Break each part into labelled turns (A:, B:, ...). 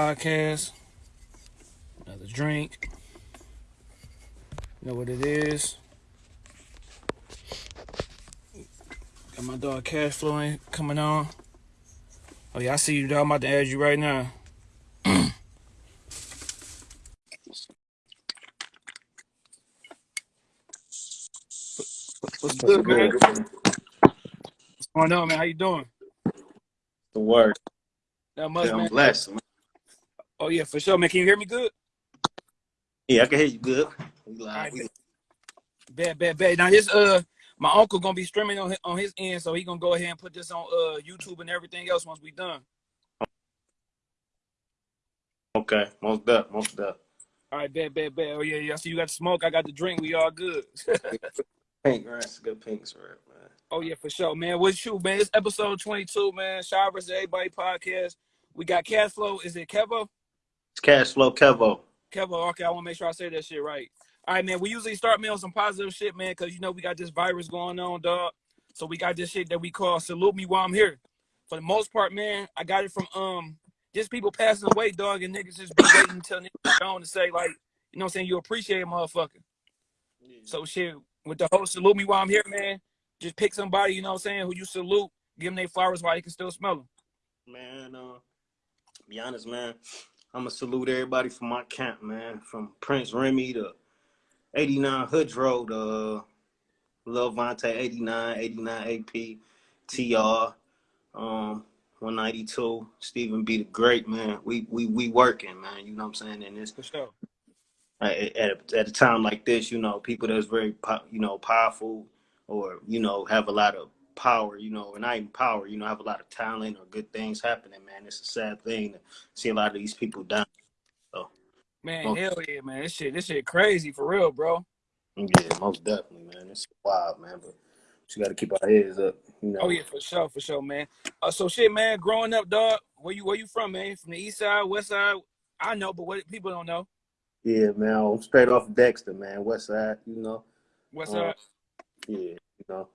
A: Another podcast, another drink. You know what it is. Got my dog Cash Flowing coming on. Oh yeah, I see you dog. I'm about to add you right now. What's good, man? What's going on, man? How you doing?
B: The word.
A: That much,
B: Yeah, I'm
A: man. Oh yeah, for sure, man. Can you hear me good?
B: Yeah, I can hear you good. We live.
A: Alright, Bad, bad, bad. Now his uh, my uncle gonna be streaming on his, on his end, so he gonna go ahead and put this on uh YouTube and everything else once we done.
B: Okay, most up, most up.
A: All right, bad, bad, bad. Oh yeah, yeah. I see you got the smoke. I got the drink. We all good.
B: Pink, right? It's good pink sweat, man.
A: Oh yeah, for sure, man. What's you, man? It's episode twenty two, man. Shy versus Everybody podcast. We got cash flow. Is it Kevo?
B: It's cash flow, Kevo.
A: Kevo. Okay, I want to make sure I say that shit right. All right, man. We usually start me on some positive shit, man, because you know we got this virus going on, dog. So we got this shit that we call salute me while I'm here. For the most part, man, I got it from um just people passing away, dog, and niggas just be waiting until niggas gone to say like, you know what I'm saying, you appreciate a motherfucker. So shit, with the whole salute me while I'm here, man, just pick somebody, you know what I'm saying, who you salute, give them their flowers while you can still smell them.
B: man, uh, be honest, man. I'm gonna salute everybody from my camp, man. From Prince Remy to 89 Hoods Road, uh, Lil Vontae 89, 89 AP, TR, um, 192, Stephen B. the Great, man. We we we working, man. You know what I'm saying? And it's
A: For sure.
B: at, at, at a time like this, you know, people that's very, po- you know, powerful or, you know, have a lot of power, you know, and not even power, you know, I have a lot of talent or good things happening, man. It's a sad thing to see a lot of these people die.
A: Man,
B: Oh.
A: hell yeah, man. This shit, this shit crazy for real, bro.
B: Yeah, most definitely, man. It's wild, man, but you got to keep our heads up, you know.
A: Oh yeah, for sure, for sure, man. Uh, so shit, man. Growing up, dog. Where you where you from, man? From the east side, west side? I know, but what people don't know.
B: Yeah, man. I'm straight off Dexter, man. West Side, you know.
A: West
B: Uh,
A: side.
B: Yeah, you know.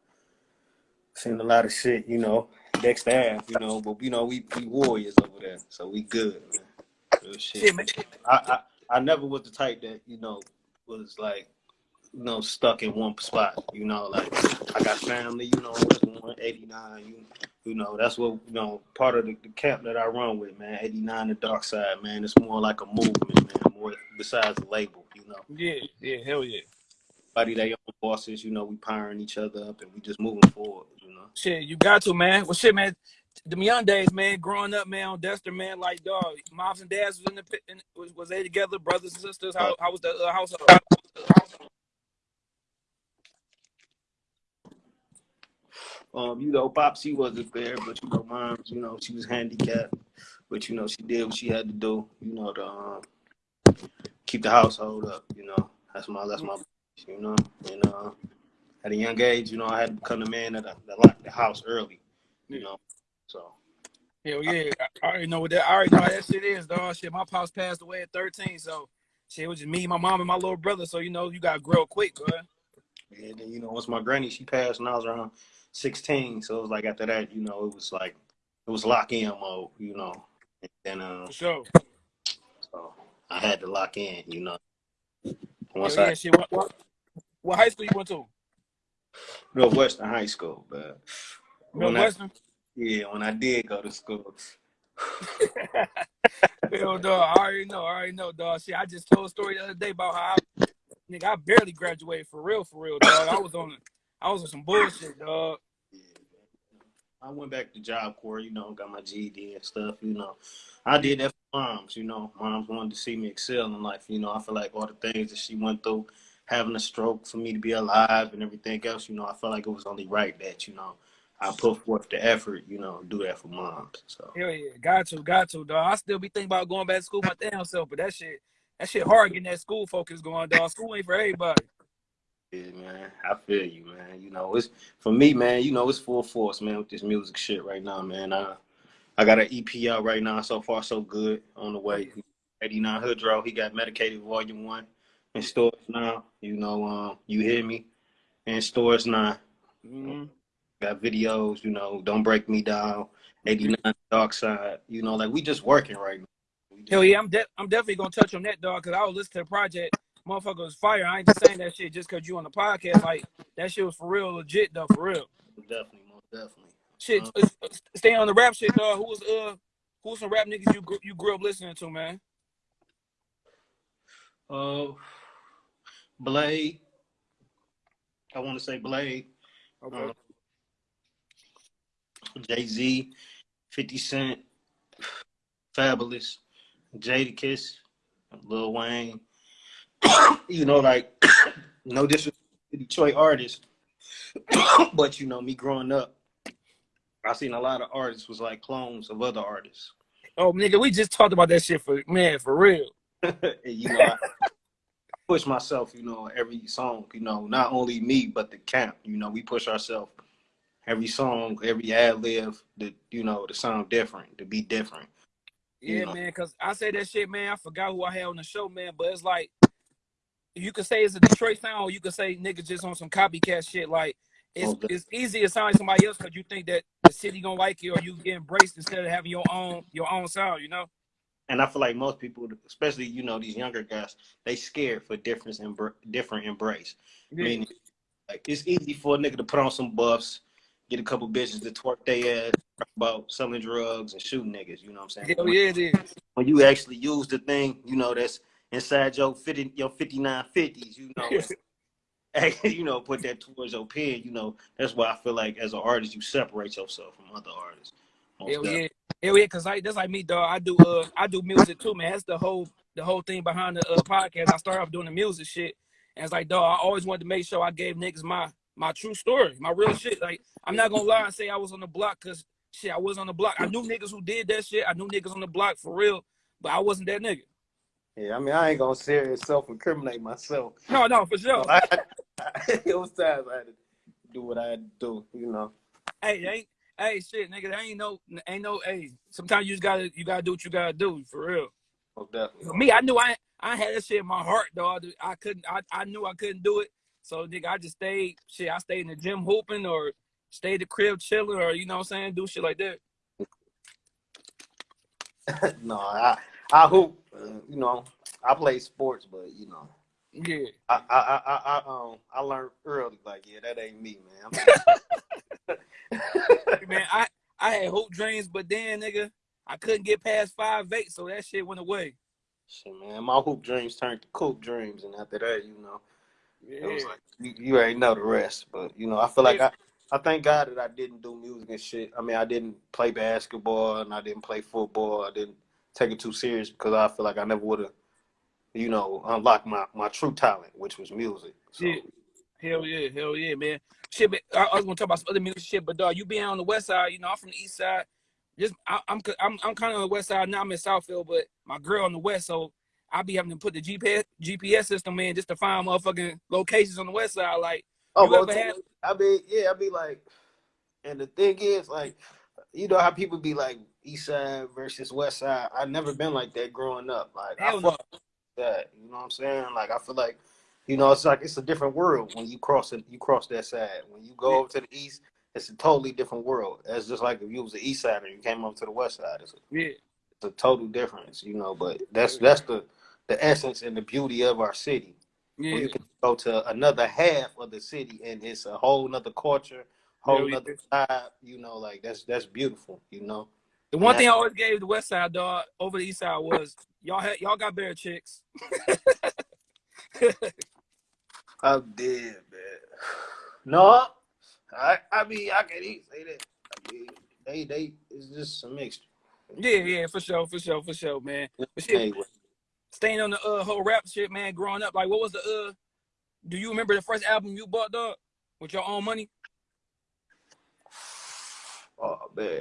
B: Seen a lot of shit, you know. Dexter half, you know, but you know, we we warriors over there, so we good, man. Real shit.
A: Shit, man.
B: I, I I never was the type that you know was like you know stuck in one spot. You know, like I got family. You know, one eighty nine. You you know that's what you know part of the, the camp that I run with, man. Eighty nine, the dark side, man. It's more like a movement, man. More besides the label, you know.
A: Yeah, yeah, hell yeah.
B: Everybody they own bosses, you know. We powering each other up and we just moving forward, you know.
A: Shit, you got to, man. Well, shit, man. The young days, man. Growing up, man, on Dexter, man. Like, dog, moms and dads was in the pit- in, was, was they together, brothers and sisters? How how was the uh, household?
B: Um, you know, Popsy wasn't there, but you know, mom, you know, she was handicapped, but you know, she did what she had to do, you know, to um, keep the household up. You know, that's my that's my, you know, and uh, at a young age, you know, I had to become the man that that locked the house early, you know, so
A: Hell yeah. I I already know what that. I already know how that shit is, dog. Shit, my pops passed away at 13, so shit, it was just me, my mom, and my little brother. So you know, you gotta grow quick, bro.
B: and then you know, once my granny she passed when I was around sixteen, so it was like after that, you know, it was like it was lock in mode, you know, and then uh,
A: For sure.
B: so I had to lock in, you know. Once
A: Hell
B: I
A: yeah, shit. What, what, what high school you went to?
B: Northwestern High School, but
A: Northwestern.
B: yeah, when I did go to school,
A: Hell, dog. I already know. I already know, dog. Shit, I just told a story the other day about how I, nigga, I barely graduated for real, for real, dog. I was on, I was on some bullshit, dog.
B: I went back to Job Corps, you know, got my GED and stuff, you know. I did that for moms, you know. Moms wanted to see me excel in life, you know. I feel like all the things that she went through, having a stroke for me to be alive and everything else, you know, I felt like it was only right that, you know, I put forth the effort, you know, do that for moms. So
A: Hell yeah, got to, got to, dog. I still be thinking about going back to school my damn self, but that shit, that shit hard getting that school focus going, dog. School ain't for everybody.
B: Yeah, man. I feel you, man. You know, it's for me, man. You know, it's full force, man, with this music shit right now, man. I I got an EP out right now. So far, so good. On the way. 89 Hoodro. He got Medicated Volume One in stores now. You know, um, you hear me in stores now.
A: Mhm.
B: Got videos. You know, don't break me down. 89 Dark Side. You know, like we just working right now.
A: Hell yeah, I'm de- I'm definitely gonna touch on that dog because I was listening to the project. Motherfucker was fire. I ain't just saying that shit just cause you on the podcast. Like that shit was for real, legit though, for real.
B: Definitely, most definitely.
A: Shit, uh, stay on the rap shit, dog. Who was uh, who was some rap niggas you grew, you grew up listening to, man?
B: Uh, Blade. I want to say Blade.
A: Okay.
B: Uh, Jay Z, 50 Cent, Fabolous, Jadakiss, Lil Wayne. you know, like, no disrespect to Detroit artists, but you know, me growing up, I seen a lot of artists was like clones of other artists.
A: Oh nigga, we just talked about that shit for man, for real.
B: you know, I push myself, you know, every song, you know, not only me, but the camp, you know, we push ourselves every song, every ad lib, to, you know, to sound different, to be different.
A: Yeah,
B: You know.
A: man, cause I say that shit, man. I forgot who I had on the show, man. But it's like you could say it's a Detroit sound, or you could say nigga just on some copycat shit. Like it's
B: Okay.
A: it's easy to sound like somebody else because you think that the city gonna like you or you get embraced instead of having your own your own sound. You know?
B: And I feel like most people, especially, you know, these younger guys, they scared for difference and different embrace.
A: Yeah.
B: Meaning, like, it's easy for a nigga to put on some buffs, get a couple bitches to twerk their ass, about selling drugs and shooting niggas, you know what I'm saying?
A: Hell yeah, it is.
B: when you actually use the thing, you know, that's inside your 50, your 5950s, you know, you know, put that towards your pen, you know, that's why I feel like as an artist, you separate yourself from other artists.
A: Hell yeah. Hell yeah, cause like that's like me, dog. I do uh I do music too, man. That's the whole the whole thing behind the uh, podcast. I started off doing the music shit. And it's like, dog, I always wanted to make sure I gave niggas my my true story, my real shit. Like, I'm not gonna lie and say I was on the block cause shit, I was on the block. I knew niggas who did that shit. I knew niggas on the block for real, but I wasn't that nigga.
B: Yeah, I mean, I ain't gonna serious self-incriminate myself.
A: No, no, for sure.
B: I, I, it was times I had to do what I had to do, you know.
A: Hey, ain't hey shit, nigga, there ain't no ain't no hey. Sometimes you just gotta you gotta do what you gotta do, for real.
B: Most definitely.
A: For me, I knew I I had that shit in my heart, dog. I couldn't. I, I knew I couldn't do it. So, nigga, I just stayed. Shit, I stayed in the gym hooping, or stayed the crib chilling, or you know what I'm saying, do shit like that.
B: no, I I hoop. Uh, you know, I play sports, but you know,
A: Yeah,
B: I I I, I, um I learned early. Like, yeah, that ain't me, man.
A: Man, I I had hoop dreams, but then, nigga, I couldn't get past five eight, so that shit went away.
B: Shit, man, my hoop dreams turned to coop dreams, and after that, you know, it was
A: Yeah,
B: like you, you already know the rest. But you know, I feel like I, I thank God that I didn't do music and shit. I mean, I didn't play basketball and I didn't play football. I didn't take it too serious because I feel like I never would have, you know, unlock my my true talent, which was music. So
A: Yeah. hell yeah, hell yeah, man. Shit, but I, I was gonna talk about some other music shit, but dog, you being on the west side, you know, I'm from the east side. Just I, I'm I'm I'm kind of on the west side now. I'm in Southfield, but my girl on the west, so I be having to put the GPS GPS system in just to find motherfucking locations on the west side. Like,
B: Oh, well,
A: had-
B: I be yeah, I be like, and the thing is, like, you know how people be like East Side versus West Side. I never been like that growing up. Like, I
A: hell no.
B: That. You know what I'm saying? Like, I feel like, you know, it's like it's a different world when you cross it. You cross that side. When you go
A: Yeah.
B: over to the east, it's a totally different world. It's just like if you was the East Side and you came over to the West Side. It's a,
A: Yeah,
B: it's a total difference. You know, but that's that's the the essence and the beauty of our city where
A: yeah,
B: you can go to another half of the city and it's a whole nother culture, whole
A: yeah.
B: nother vibe, you know, like that's that's beautiful, you know.
A: The one thing I always gave the west side dog over the east side was y'all had y'all got better chicks.
B: I'm dead, man. No, I I mean I can eat say that. I mean, they they it's just a mixture.
A: Yeah, yeah, for sure, for sure, for sure, man. But shit,
B: Anyway,
A: staying on the uh whole rap shit, man, growing up, like what was the uh do you remember the first album you bought, dog? With your own money?
B: oh man,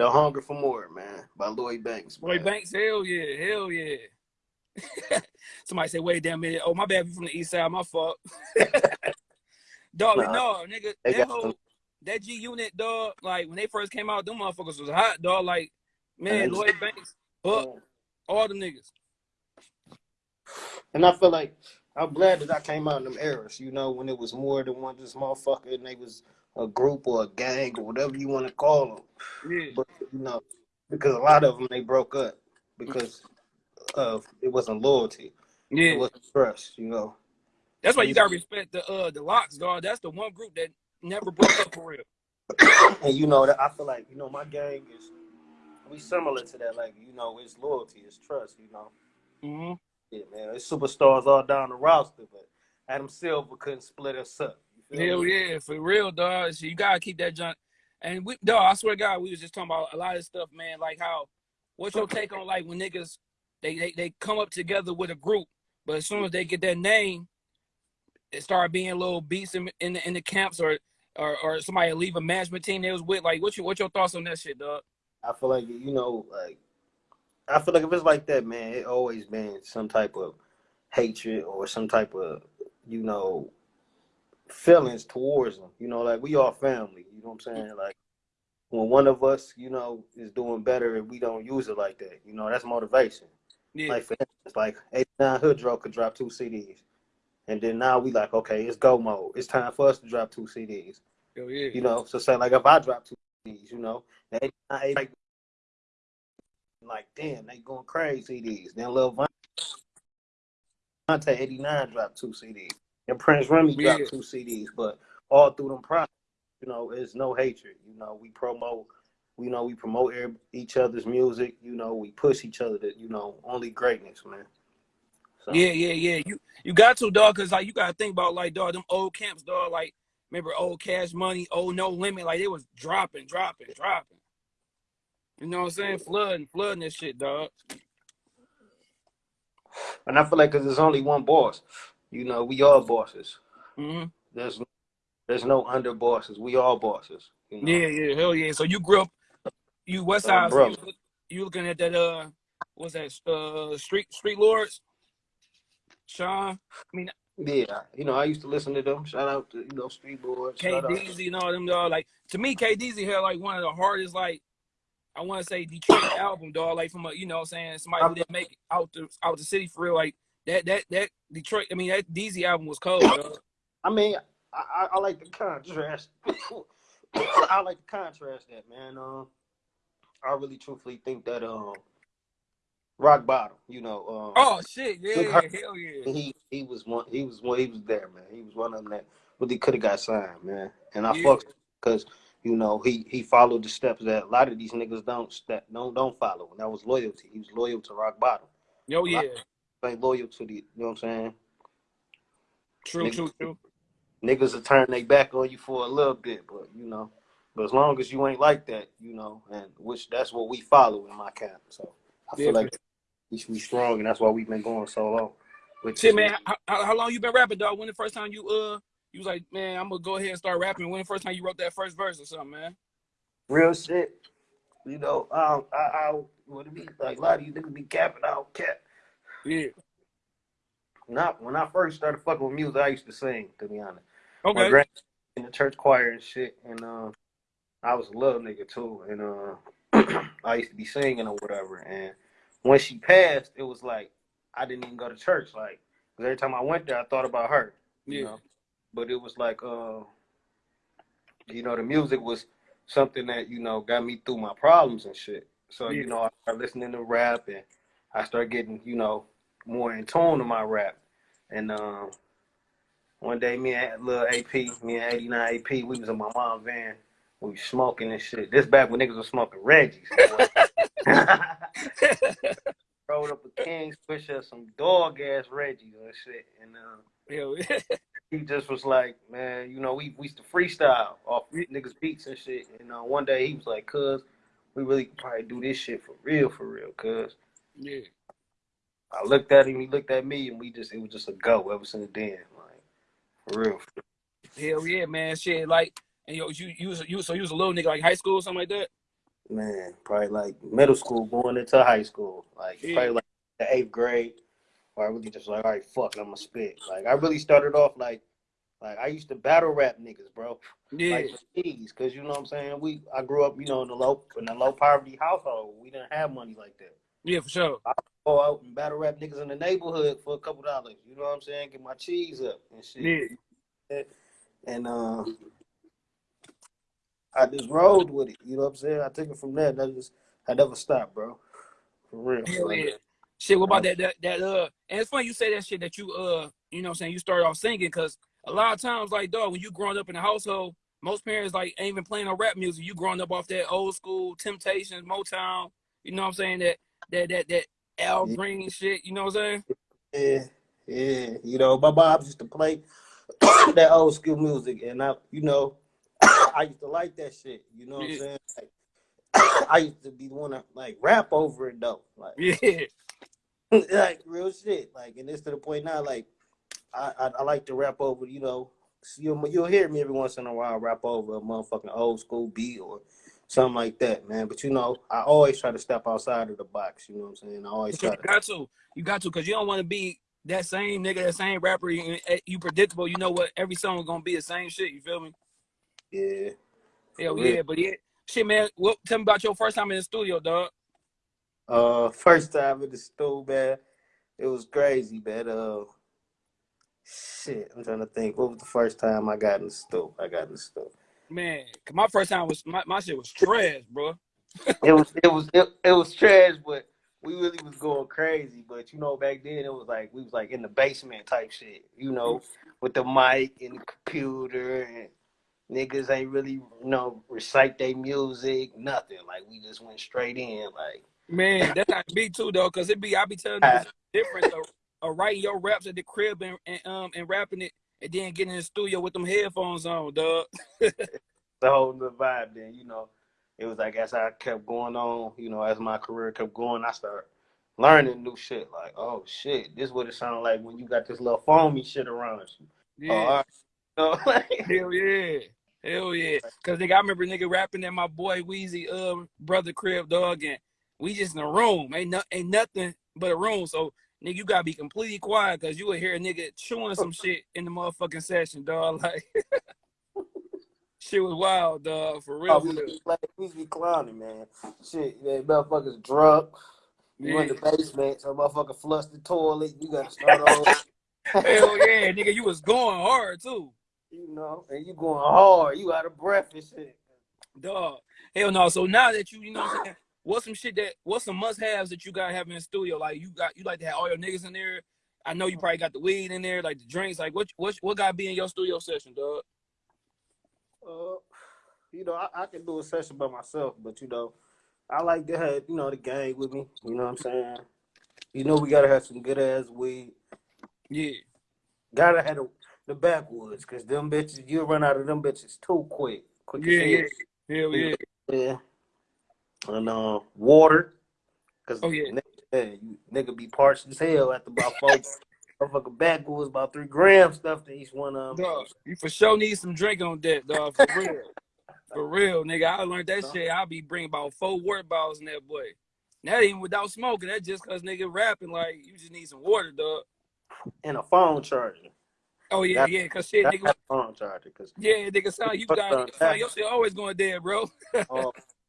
B: the hunger for more, man, by Lloyd Banks. Man.
A: Banks, hell yeah, hell yeah. Somebody say, wait damn minute. Oh, my bad, you from the east side, my fault. dog,
B: Nah,
A: no, nigga, that whole that G unit, dog, like when they first came out, them motherfuckers was hot, dog. Like, man, Lloyd Banks, Buck, all the niggas.
B: And I feel like I'm glad that I came out in them eras, you know, when it was more than one just motherfucker and they was a group or a gang or whatever you want to call them.
A: Yeah.
B: But you know, because a lot of them they broke up because of it wasn't loyalty.
A: Yeah,
B: It wasn't trust. You know.
A: that's why you gotta respect the uh the LOX, dog. That's the one group that never broke up for real.
B: and you know that I feel like you know my gang is we similar to that. Like you know, it's loyalty, it's trust. You know.
A: hmm
B: Yeah, man. It's superstars all down the roster, but Adam Silver couldn't split us up.
A: Hell yeah, for real, dog. So you gotta keep that junk. And we, dog, I swear to God, we was just talking about a lot of stuff, man. Like how, what's your take on like when niggas they they, they come up together with a group, but as soon as they get their name, it start being little beats in in the, in the camps or, or or somebody leave a management team they was with. Like, what's your what's your thoughts on that shit, dog?
B: I feel like you know, like I feel like if it's like that, man, it always been some type of hatred or some type of you know feelings towards them. You know, like we all family. You know what I'm saying? Like when one of us, you know, is doing better and we don't use it like that, you know, that's motivation.
A: Yeah,
B: Like for instance, like 89 Hoodro could drop two CDs. And then now we like, okay, it's go mode. It's time for us to drop two CDs.
A: hell yeah,
B: You know, so say like if I drop two CDs, you know, the 89, 89 like damn, they going crazy CDs. Then Lil Vontae 89 dropped two CDs. And Prince Remy
A: Yeah.
B: dropped two CDs. But all through them process, you know, it's no hatred. You know, we promote we know we promote each other's music, you know, we push each other to, you know, only greatness, man. So,
A: yeah, yeah, yeah. You you got to, dog, cause like you gotta think about like dog, them old camps, dog. Like remember old Cash Money, old No Limit, like they was dropping, dropping, dropping. You know what I'm saying? Flooding, flooding this shit, dog.
B: And I feel like cause there's only one boss. You know, we all bosses.
A: hmm
B: There's there's no under bosses. We all bosses. You know?
A: Yeah, yeah, hell yeah. So you grew up, you West
B: Uh,
A: so you, you looking at that uh, what's that uh Street Street Lords? Sean, I mean
B: Yeah, you know, I used to listen to them. Shout out to you know Street Boys. Shout.
A: KDZ and all them dog. Like to me, KDZ had like one of the hardest like I want to say Detroit album dog. Like from a you know what I'm saying somebody who didn't make it out the out the city for real. Like that that that Detroit. I mean that DZ album was cold. Dog.
B: I mean, I, I, I like the contrast. I like the contrast that man. Um, I really truthfully think that um, Rock Bottom. You know, um,
A: Oh shit, yeah, hell yeah.
B: he he was one. He was one. He was there, man. He was one of them that really could have got signed, man. And I
A: Yeah.
B: fucked because you know he he followed the steps that a lot of these niggas don't step don't don't follow, and that was loyalty. He was loyal to Rock Bottom.
A: Yo yeah,
B: Ain't loyal to the. You know what I'm saying?
A: true,
B: Nigga.
A: true, true.
B: niggas will turn their back on you for a little bit, but you know, but as long as you ain't like that, you know, and which that's what we follow in my camp. So I feel like we should be strong, and that's why we've been going so long.
A: Shit, man, how, how, how long you been rapping, dog? When the first time you uh you was like, man, I'm gonna go ahead and start rapping. When the first time you wrote that first verse or something, man?
B: real shit. You know, um, I, I would be like a lot of you niggas be capping out cap.
A: Yeah.
B: Not when I first started fucking with music, I used to sing. To be honest,
A: Okay.
B: in the church choir and shit, and um, I was a little nigga too, and uh, I used to be singing or whatever. And when she passed, it was like I didn't even go to church, like 'cause every time I went there, I thought about her. You
A: Yeah.
B: know, but it was like, uh, you know, the music was something that you know got me through my problems and shit. So
A: Yeah.
B: you know, I started listening to rap, and I started getting you know more in tune to my rap. And um, one day, me and little AP, me and 89 AP, we was in my mom's van. We was smoking and shit. This back when niggas was smoking Reggie's. Rolled up a King Swisher, some dog ass Reggie's and shit. And uh,
A: yeah.
B: he just was like, man, you know, we, we used to freestyle off niggas beats and shit. And uh, one day he was like, cuz, we really probably do this shit for real, for real, cuz.
A: Yeah.
B: I looked at him, he looked at me, and we just, it was just a go ever since then. Like, for real.
A: Hell yeah, man. Shit, like, and yo, you you was, you so you was a little nigga like high school or something like that.
B: Man, probably like middle school going into high school. Like,
A: Yeah.
B: probably like the eighth grade. Where I really just like, all right, fuck, I'm gonna spit. Like, I really started off like, like I used to battle rap niggas, bro.
A: Yeah.
B: like for cause you know what I'm saying. We I grew up, you know, in a low in a low poverty household. We didn't have money like that.
A: Yeah, for sure.
B: I go out and battle rap niggas in the neighborhood for a couple dollars. You know what I'm saying? Get my cheese up and shit.
A: Yeah.
B: And uh, I just rolled with it. You know what I'm saying? I took it from there. And I just I never stopped, bro. For real.
A: Hell yeah. Shit, what about that that that uh and it's funny you say that shit that you uh you know what I'm saying you started off singing because a lot of times like dog when you growing up in a household most parents like ain't even playing no rap music you growing up off that old school Temptations Motown you know what I'm saying that that that that Al
B: Yeah.
A: Green shit you know what I'm saying
B: Yeah, yeah. You know, my mom used to play that old school music, and I, you know, I used to like that shit. You know what I'm saying? Like, I used to be the one to like rap over it though, like,
A: yeah
B: like real shit. Like, and it's to the point now, like, I, I, I like to rap over. You know, you'll you'll hear me every once in a while rap over a motherfucking old school beat or something like that, man. But you know, I always try to step outside of the box. You know what I'm saying? I always
A: you
B: try to.
A: got to you got to because you don't want to be that same nigga that same rapper you, eh, eh, you predictable you know what every song gonna be the same shit you feel me
B: Yeah.
A: hell yeah but yeah shit man what tell me about your first time in the studio dog
B: Uh, first time in the stool, man. It was crazy, man. Uh, shit. I'm trying to think. What was the first time I got in the stool? I got in the stool.
A: Man, my first time was my, my shit was trash, bro.
B: It was, it was, it, it was trash, but we really was going crazy. But you know, back then it was like we was like in the basement type shit. You know, with the mic and the computer and. Niggas ain't really, you know, recite their music, nothing. Like we just went straight in, like
A: Man, that's how me too though, cause it be I be telling you it's different of, of writing your raps at the crib and, and um and rapping it and then getting in the studio with them headphones on, dog.
B: the whole new vibe then, you know. It was like as I kept going on, you know, as my career kept going, I started learning new shit. Like, oh shit, this what it sounded like when you got this little foamy shit around you.
A: Yeah,
B: Oh, all right. You know, like,
A: hell yeah, hell yeah. Cause nigga, I remember nigga rapping at my boy Weezy um brother crib, dog, and we just in a room, ain't no, ain't nothing but a room. So nigga, you gotta be completely quiet, cause you would hear a nigga chewing some shit in the motherfucking session, dog. Like. Shit was wild, dog. For real,
B: oh, we, be, like, we be clowning, man. Shit, that motherfuckers drunk. You in the basement, so motherfucker flush the toilet. You gotta start over.
A: Hell yeah, nigga, you was going hard too,
B: you know, and you going hard. You out of breath and shit.
A: dog. Hell no. So now that you, you know, what I'm saying, what's some shit that, what's some must-haves that you gotta have in the studio? Like you got, you like to have all your niggas in there. I know you probably got the weed in there, like the drinks. Like what, what, what gotta be in your studio session, dog?
B: Uh, you know, I, I can do a session by myself, but you know, I like to have you know the gang with me. You know what I'm saying? You know, we gotta have some good ass weed.
A: Yeah,
B: Gotta have the, the backwoods, cause them bitches, you run out of them bitches too quick. Quick
A: yeah, yeah.
B: Hell
A: yeah.
B: yeah. And uh, water, cause
A: Oh, yeah.
B: nigga, you, nigga be parched as hell after about four. Motherfucking backwoods about three grams stuff to each one of them.
A: Dog, you for sure need some drink on that, dog. For real. For real, nigga. I learned that shit. I'll be bringing about four water bottles in that boy. That even without smoking. That just cause nigga rapping like you just need some water, dog.
B: And a phone charger.
A: Oh yeah,
B: That-
A: yeah. Cause shit, nigga.
B: phone charger, cause
A: Yeah, nigga. Sound you got sound your shit always going dead, bro.
B: Oh,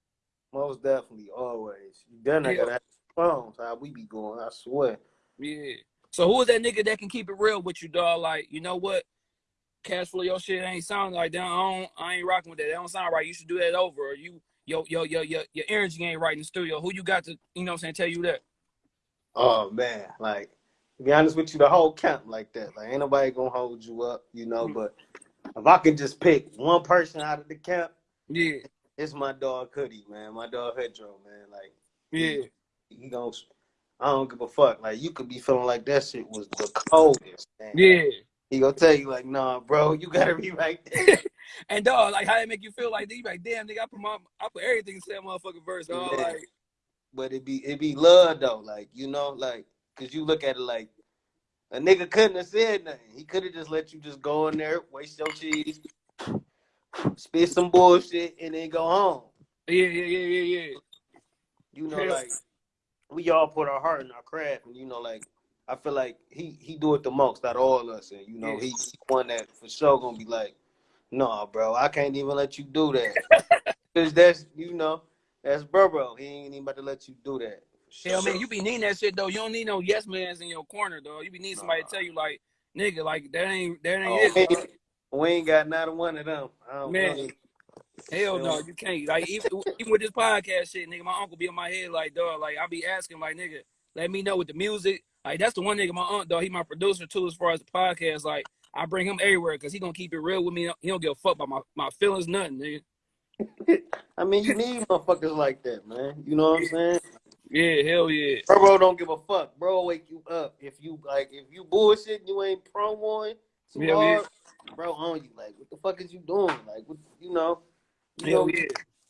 B: most definitely, always. You better not
A: Yeah.
B: gotta have phones. How we be going, I swear.
A: Yeah. So who is that nigga that can keep it real with you, dog? Like, you know what? Cash flow, your shit ain't sound like that. I, don't, I ain't rocking with that. That don't sound right. You should do that over. Or you, yo, yo, yo, yo, your energy ain't right in the studio. Who you got to, you know what I'm saying, tell you that?
B: Oh man, like to be honest with you, the whole camp like that. Like ain't nobody gonna hold you up, you know.
A: Mm.
B: But if I can just pick one person out of the camp,
A: Yeah,
B: it's my dog Cuddy, man. My dog Hedro, man. Like
A: yeah,
B: he gonna, I don't give a fuck. Like you could be feeling like that shit was the coldest, man.
A: yeah.
B: He gonna tell you like, nah, bro, you gotta be right there.
A: And dog, like how it make you feel like you like, damn, nigga, I put my, I put everything into that motherfucking verse, dog.
B: Yeah.
A: Like,
B: but it be it be love though, like you know, like cause you look at it like a nigga couldn't have said nothing. He could have just let you just go in there, waste your cheese, spit some bullshit, and then go home.
A: yeah, yeah, yeah, yeah, yeah.
B: You know,
A: Yeah.
B: like we all put our heart in our craft, and you know, like I feel like he he do it the most out of all of us, and you know,
A: Yeah.
B: one that for sure gonna be like, nah, bro, I can't even let you do that, cause that's you know, that's bro, bro. He ain't even about to let you do that. For
A: Hell,
B: sure.
A: man, you be needing that shit though. You don't need no yes mans in your corner, though. You be needing somebody to tell you like, nigga, like that ain't that ain't
B: Oh,
A: it.
B: We, ain't, got not one of them.
A: Man.
B: know.
A: Hell no, you can't. Like even even with this podcast shit, nigga, my uncle be in my head like, dog. Like I be asking, like, nigga, let me know with the music. Like that's the one nigga, my aunt, dog. He my producer too, as far as the podcast. Like I bring him everywhere because he gonna keep it real with me. He don't give a fuck about my, my feelings, nothing, nigga.
B: I mean, you need motherfuckers like that, man. You know what I'm saying?
A: Yeah, hell yeah.
B: Bro, bro don't give a fuck. Bro, wake you up. If you like, if you bullshit, you ain't promoing too
A: Yeah,
B: hard. Bro, on you like, what the fuck is you doing? Like, what, you know, you
A: Hell
B: know,
A: yeah.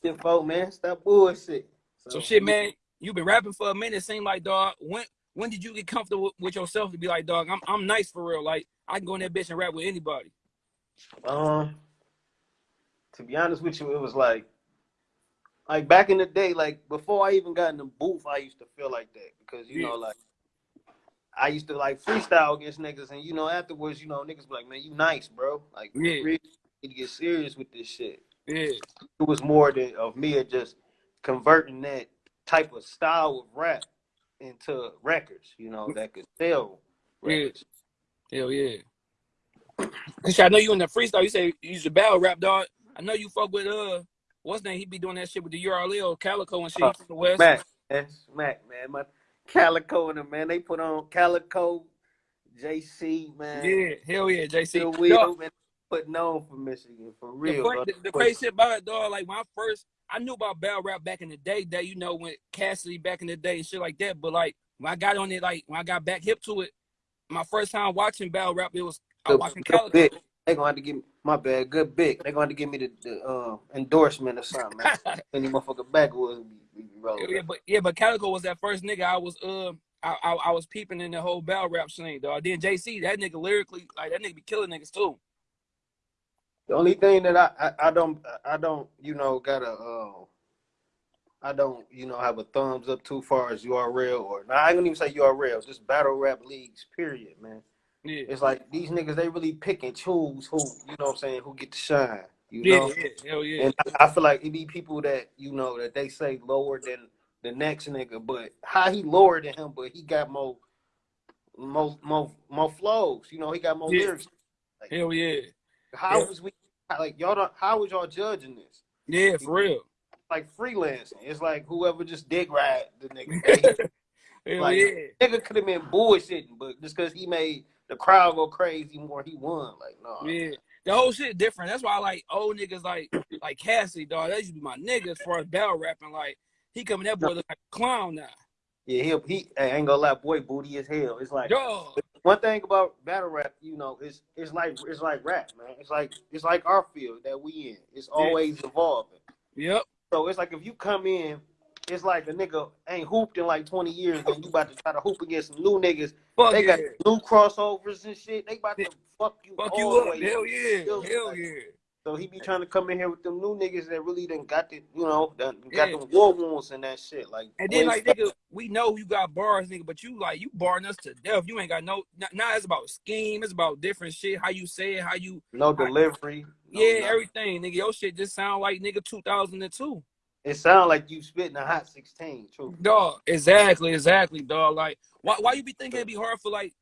B: shit, folk, man. Stop bullshit.
A: So shit, man, you've been rapping for a minute. Seem like dog. When when did you get comfortable with yourself to be like, dog? I'm I'm nice for real. Like I can go in that bitch and rap with anybody.
B: Um, to be honest with you, it was like, like back in the day, like before I even got in the booth, I used to feel like that because you
A: Yeah.
B: know, like I used to like freestyle against niggas, and you know, afterwards, you know, niggas be like, man, you nice, bro. Like,
A: Yeah.
B: really need to get serious with this shit.
A: Yeah,
B: It was more than of me just converting that type of style of rap into records, you know, that could sell
A: Yeah. hell yeah. I know you in the freestyle. You say you the battle rap, dog. I know you fuck with uh, what's name? He be doing that shit with the URL, Calicoe and shit.
B: Uh,
A: from the west.
B: Smack, man, smack, man. My Calicoe and them, man, they put on Calicoe, JC, man.
A: Yeah, hell yeah, JC.
B: Will, putting on for Michigan, for real.
A: the, the crazy shit about it, dog. Like when I first, I knew about battle rap back in the day. That you know when Cassidy back in the day and shit like that. But like when I got on it, like when I got back hip to it, my first time watching battle rap, it was I was
B: Good-
A: watching
B: Calicoe. They gonna have to give me my bad, good big. They're gonna have to give me the, the uh, endorsement or something, man. Any motherfucker backwoods be, be rolling.
A: yeah, but yeah, but Calicoe was that first nigga I was uh I, I, I was peeping in the whole battle rap scene, dog. Then JC, that nigga lyrically, like that nigga be killing niggas too.
B: The only thing that I, I, I don't I don't you know gotta uh, I don't you know have a thumbs up too far as URL or nah, I ain't gonna even say URL, just battle rap leagues. Period, man.
A: Yeah,
B: It's like these niggas they really pick and choose who you know what I'm saying who get to shine. You
A: yeah,
B: know,
A: yeah, hell yeah.
B: and I I feel like it be people that you know that they say lower than the next nigga, but how he lower than him, but he got more more more more flows. You know, he got more
A: Yeah.
B: lyrics.
A: Hell yeah.
B: How
A: Yeah.
B: was we like y'all? How was y'all judging this?
A: Yeah, for real.
B: like freelancing. It's like whoever just dick ride the nigga.
A: Hell
B: like
A: yeah.
B: nigga could have been bullshitting, but just because he made the crowd go crazy more, he won. Like no,
A: Yeah. The whole shit different. That's why I like old niggas like like Cassie, dog. That used to be my niggas for as battle rapping. Like he coming that boy look like a clown now.
B: yeah, he he I ain't gonna lie, boy, booty as hell. It's like
A: Dog.
B: one thing about battle rap, you know, it's it's like it's like rap, man. It's like it's like our field that we in. It's always evolving.
A: Yep.
B: So it's like if you come in, it's like a nigga ain't hooped in like 20 years, and you about to try to hoop against some new niggas
A: Fuck
B: They
A: yeah.
B: got new crossovers and shit. They about to fuck you
A: Fuck
B: all
A: you up.
B: way.
A: Hell yeah. Hell
B: like,
A: yeah.
B: So he be trying to come in here with them new niggas that really done got the, you know, got
A: Yeah.
B: them war wounds and that shit. Like,
A: And then like nigga, we know you got bars, nigga, but you like you barring us to death. You ain't got no. Now nah, it's about scheme. It's about different shit. How you say it. How you.
B: no delivery. no
A: yeah,
B: nothing.
A: everything, nigga. Your shit just sound like nigga 2002.
B: It sounds like you spitting a hot 16, true.
A: Dog, exactly, exactly, dog. Like, why, why you be thinking it'd be hard for like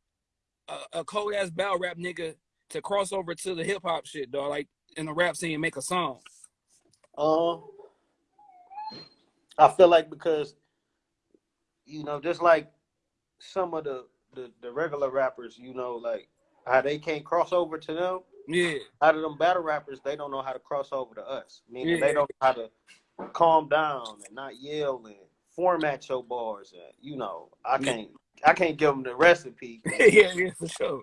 A: a, a cold ass battle rap nigga to cross over to the hip hop shit, dog? Like in the rap scene, make a song.
B: Um, I feel like because, you know, just like some of the, the, the regular rappers, you know, like how they can't cross over to them.
A: Yeah,
B: out of them battle rappers, they don't know how to cross over to us. Meaning
A: Yeah.
B: they don't know how to calm down and not yell and format your bars. And, you know, I can't, I can't give them the recipe.
A: yeah, yeah, for sure.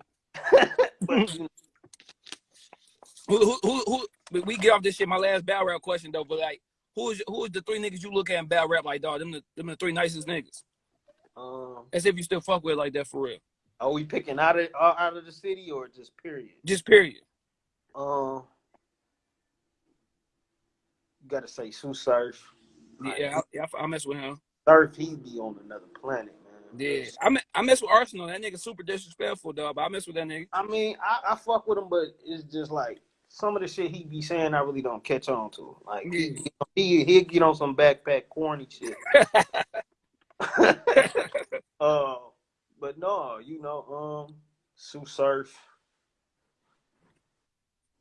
B: but you know,
A: Who, who, who, who? but We get off this shit. My last battle rap question though, but like, who is who is the three niggas you look at in battle rap like, dog? Them the them the three nicest niggas.
B: um,
A: As if you still fuck with like that for real.
B: are we picking out of out of the city or just period?
A: Just period.
B: Um, gotta say Tsu Surf.
A: Yeah, I, yeah, I, I mess with him.
B: Surf, he'd be on another planet, man.
A: Yeah, I me- I mess with Arsenal. That nigga super disrespectful, dog. But I mess with that nigga.
B: I mean, I, I fuck with him, but it's just like some of the shit he be saying, I really don't catch on to. Like he he he get on some backpack corny shit. uh, but no, you know, um, Tsu Surf,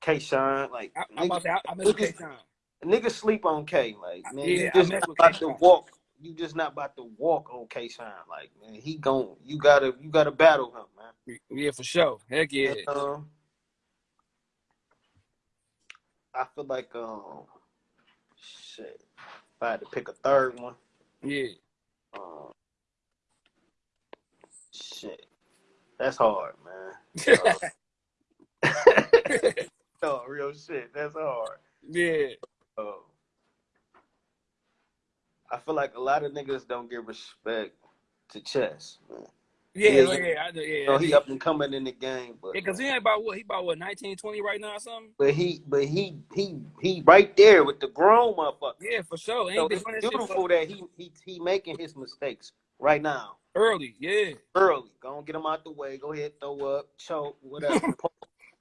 B: K Shine, like
A: I, I'm about to I, I mess with K-Shine.
B: Niggas sleep on K. Like man,
A: Yeah,
B: you just
A: with
B: about to walk you just not about to walk on K Shine. Like man, he gon' you gotta you gotta battle him, man.
A: Yeah, for sure. Heck yeah.
B: And, um, I feel like um, shit. If I had to pick a third one,
A: Yeah.
B: um, shit, that's hard, man. Uh, no, real shit, that's hard.
A: yeah.
B: Uh, I feel like a lot of niggas don't give respect to chess, man.
A: Yeah,
B: Yeah,
A: yeah,
B: yeah.
A: yeah, I yeah.
B: Know, he up and coming in the game, but
A: because he ain't about what he about what 19, 20 right now or something.
B: but he but he he he right there with the grown motherfucker.
A: Yeah, for sure. Ain't
B: So it's beautiful that he he he making his mistakes right now,
A: early. Yeah,
B: early. Go and get him out the way. Go ahead, throw up, choke, whatever.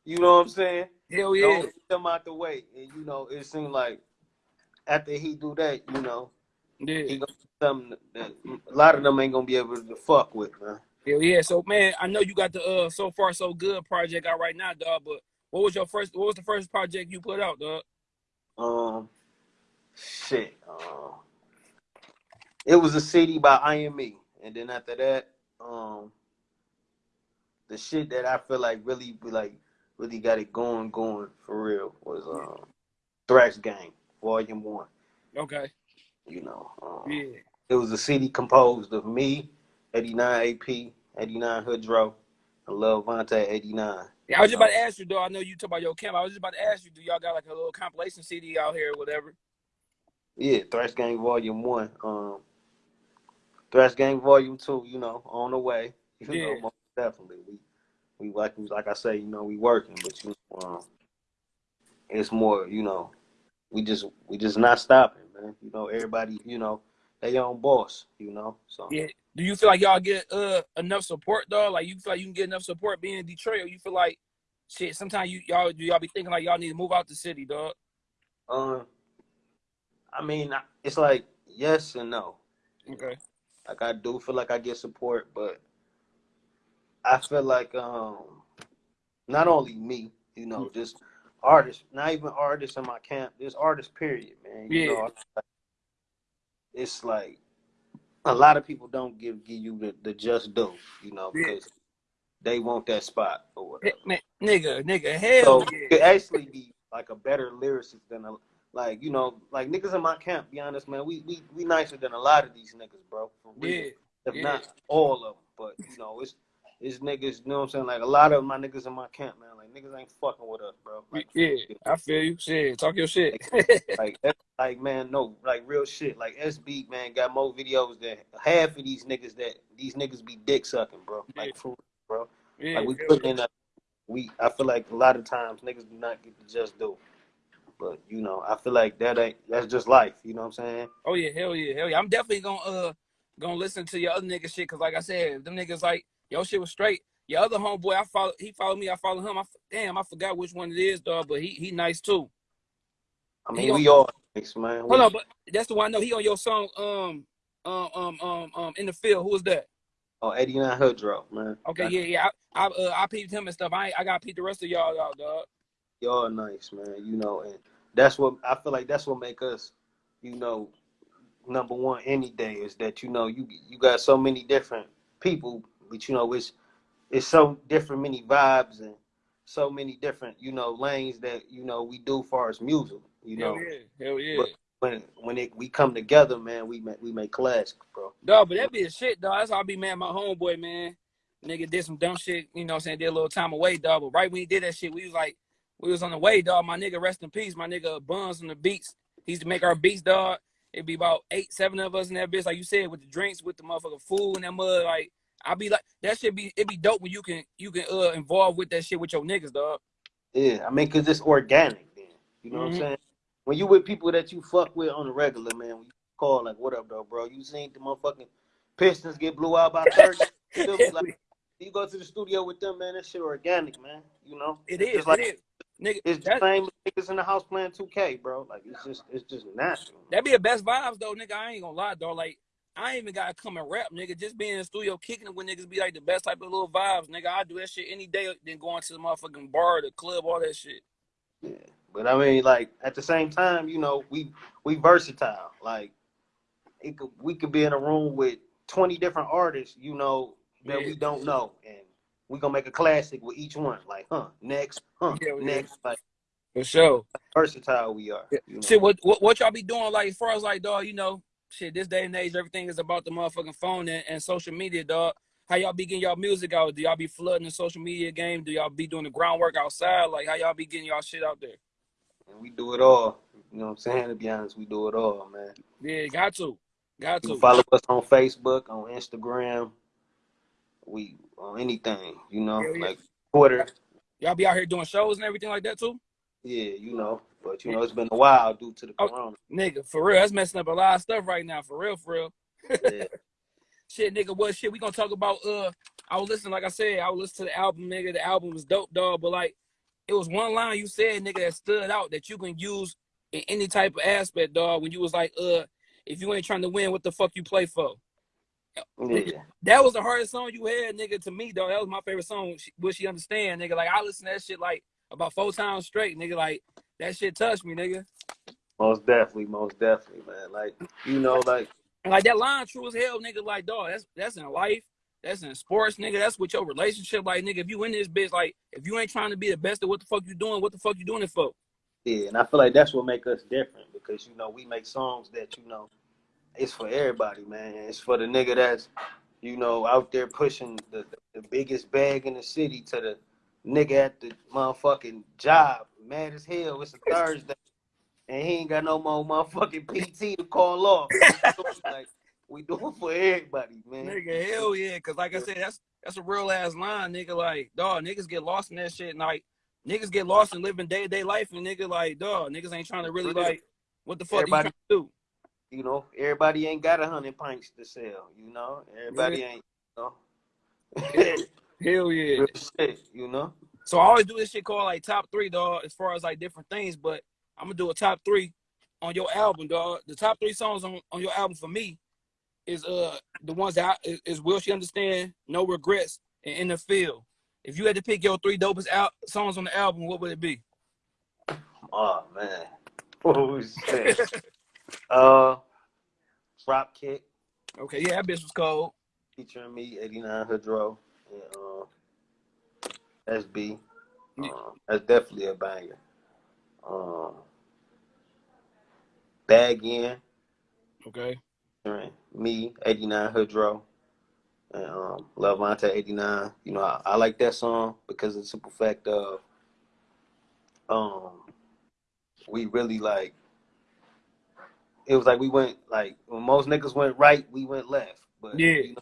B: you know what I'm saying?
A: hell yeah.
B: get him out the way, and you know it seemed like after he do that, you know
A: Yeah,
B: he gonna do something that a lot of them ain't gonna be able to fuck with, man.
A: hell yeah. So man, I know you got the uh so far so good project out right now, dog. But what was your first? What was the first project you put out, dog?
B: Um, shit. Um, it was a CD by IME, and then after that, um, the shit that I feel like really, like, really got it going, going for real was um, Thrash Gang Volume One.
A: Okay.
B: You know, um,
A: Yeah.
B: it was a CD composed of me, 89 AP, 89 Hoodro, and Lil Vontae, 89.
A: Yeah, I was just about to ask you, though. I know you talk about your camp. I was just about to ask you, do y'all got like a little compilation CD out here or whatever?
B: Yeah, Thrash Gang Volume One. Um, Thrash Gang Volume Two. You know, on the way. You
A: Yeah.
B: know, most definitely. We, we like, like I say, you know, we working, but you um, it's more, you know, we just, we just not stopping, man. You know, everybody, you know, they own boss. You know, so
A: Yeah. Do you feel like y'all get uh enough support, though? Like you feel like you can get enough support being in Detroit, or you feel like shit? Sometimes you y'all do y'all be thinking like y'all need to move out the city, dog.
B: Um, I mean, it's like yes and no.
A: Okay.
B: Like I do feel like I get support, but I feel like um not only me, you know, just artists, not even artists in my camp, just artists period, man. You
A: Yeah.
B: know, it's like a lot of people don't give give you the, the just due, you know,
A: Yeah.
B: because they want that spot or whatever.
A: Man, nigga, nigga, hell
B: So
A: yeah.
B: it could actually be like a better lyricist than a like you know like niggas in my camp. Be honest, man, we we we nicer than a lot of these niggas, bro. For real.
A: Yeah.
B: if
A: yeah.
B: not all of them. But you know, it's it's niggas. You know what I'm saying? Like a lot of my niggas in my camp, man. Like niggas ain't fucking with us, bro. Like,
A: Yeah, I feel you. Shit, talk your shit.
B: like that's like man, no, like real shit. Like SB, man, got more videos than half of these niggas that these niggas be dick sucking, bro. Like
A: Yeah.
B: for bro.
A: yeah,
B: Like we put in a we. I feel like a lot of times niggas do not get to just do. But you know, I feel like that ain't that's just life. You know what I'm saying?
A: Oh yeah, hell yeah, hell yeah. I'm definitely gonna uh gonna listen to your other nigga shit because like I said, them niggas like your shit was straight. Your other homeboy, I follow he followed me, I follow him. I f- damn, I forgot which one it is, dog, but he he nice too.
B: I mean,
A: on-
B: we all nice, man.
A: Hold on, but that's the one I know. He on your song, um, um, um, um, um, in the field. Who was that?
B: Oh, 89 Hoodro, man.
A: Okay, yeah, yeah. I I, uh, I peeped him and stuff. I ain't, I got peeped the rest of y'all out, dog.
B: y'all nice, man. You know, and that's what I feel like. That's what make us, you know, number one any day is that you know you you got so many different people, but you know it's it's so different many vibes and so many different you know lanes that you know we do far as music. You know,
A: Hell yeah, hell yeah.
B: But- when when it we come together, man, we make we make classics, bro.
A: Dog, but that be a shit, dog. That's how I be mad my homeboy, man. Nigga did some dumb shit, you know what I'm saying? Did a little time away, dog. But right when he did that shit, we was like, we was on the way, dog. My nigga, rest in peace. My nigga Buns on the beats. He used to make our beats, dog. It'd be about eight, seven of us in that bitch, like you said, with the drinks, with the motherfucking food and that mud. Like, I be like, that should be, it be dope when you can, you can uh involve with that shit with your niggas, dog.
B: Yeah, I mean, cause it's organic. Then you know what
A: Mhm.
B: I'm saying. When you with people that you fuck with on the regular, man, when you call like, "What up, though, bro?" You seen the motherfucking Pistons get blew out by thirty. you? Like, you go to the studio with them, man. That shit organic, man. You know,
A: it
B: It's like,
A: it is. Nigga,
B: it's the same niggas in the house playing 2K, bro. Like it's just it's just natural.
A: that be the best vibes though, nigga. I ain't gonna lie, dog. Like, I ain't even gotta come and rap, nigga. Just being in the studio kicking it with niggas be like the best type of little vibes, nigga. I do that shit any day than going to the motherfucking bar, the club, all that shit.
B: Yeah. But I mean, like at the same time, you know, we we versatile. Like it could we could be in a room with twenty different artists, you know, that
A: Yeah.
B: we don't know, and we gonna make a classic with each one. Like, huh, next, huh,
A: Yeah, yeah.
B: next. Like
A: For sure.
B: versatile we are.
A: Yeah.
B: You know?
A: Shit, what, what what y'all be doing like as far as like dog, you know, shit, this day and age, everything is about the motherfucking phone and, and social media, dog. How y'all be getting y'all music out? Do y'all be flooding the social media game? Do y'all be doing the groundwork outside? Like how y'all be getting y'all shit out there?
B: And we do it all. You know what I'm saying? To be honest, we do it all, man.
A: Yeah, got to. Got to.
B: follow us on Facebook, on Instagram. We on anything, you know,
A: Hell yeah.
B: like Twitter.
A: Y'all be out here doing shows and everything like that too?
B: Yeah, you know. But you know, it's been a while due to the
A: Oh.
B: corona.
A: Nigga, for real, that's messing up a lot of stuff right now. For real, for real.
B: Yeah.
A: Shit, nigga, what shit we gonna talk about? Uh, I was listening, like I said, I was listening to the album, nigga. The album was dope, dog. But like, it was one line you said, nigga, that stood out that you can use in any type of aspect, dog. When you was like, uh, if you ain't trying to win, what the fuck you play for?
B: yeah.
A: That was the hardest song you had, nigga, to me, dog. That was my favorite song. She- Will she understand, nigga? Like I listened to that shit like about four times straight, nigga. Like that shit touched me, nigga.
B: Most definitely, most definitely, man. Like, you know, like
A: like that line true as hell, nigga. Like, dog, that's that's in life, that's in sports, nigga. That's with your relationship, like, nigga. If you in this bitch, like, if you ain't trying to be the best at what the fuck you doing, what the fuck you doing it for?
B: Yeah, and I feel like that's what make us different because you know we make songs that you know it's for everybody, man. It's for the nigga that's you know out there pushing the, the, biggest bag in the city to the nigga at the motherfucking job, mad as hell. It's a Thursday, and he ain't got no more motherfucking PT to call off. like we do it for everybody, man.
A: Nigga, hell yeah. Cause like I said, that's that's a real ass line, nigga. Like, dog, niggas get lost in that shit. And like, niggas get lost in living day to day life, and nigga, like, dog, niggas ain't trying to really like, what the fuck
B: Everybody-
A: to do?
B: You know, everybody ain't got a hundred pints to sell. You know, everybody ain't. You know.
A: Hell yeah.
B: Real shit, you know.
A: So I always do this shit called like top three, dog, as far as like different things. But I'm gonna do a top three on your album, dog. The top three songs on, on your album for me is uh the ones that I, is, is Will She Understand, No Regrets, and In the Field. If you had to pick your three dopest al- songs on the album, what would it be?
B: Oh man. Oh shit. uh Drop Kick
A: Okay, yeah, that bitch was cold.
B: featuring me, 89 Hoodro, and uh SB. Um, that's definitely a banger. Um Bag In,
A: Okay.
B: me, 89 Hoodro, and um Lavante 89. You know, I, I like that song because of the simple fact of um we really like it was like we went like when most niggas went right, we went left. But
A: Yeah.
B: you know,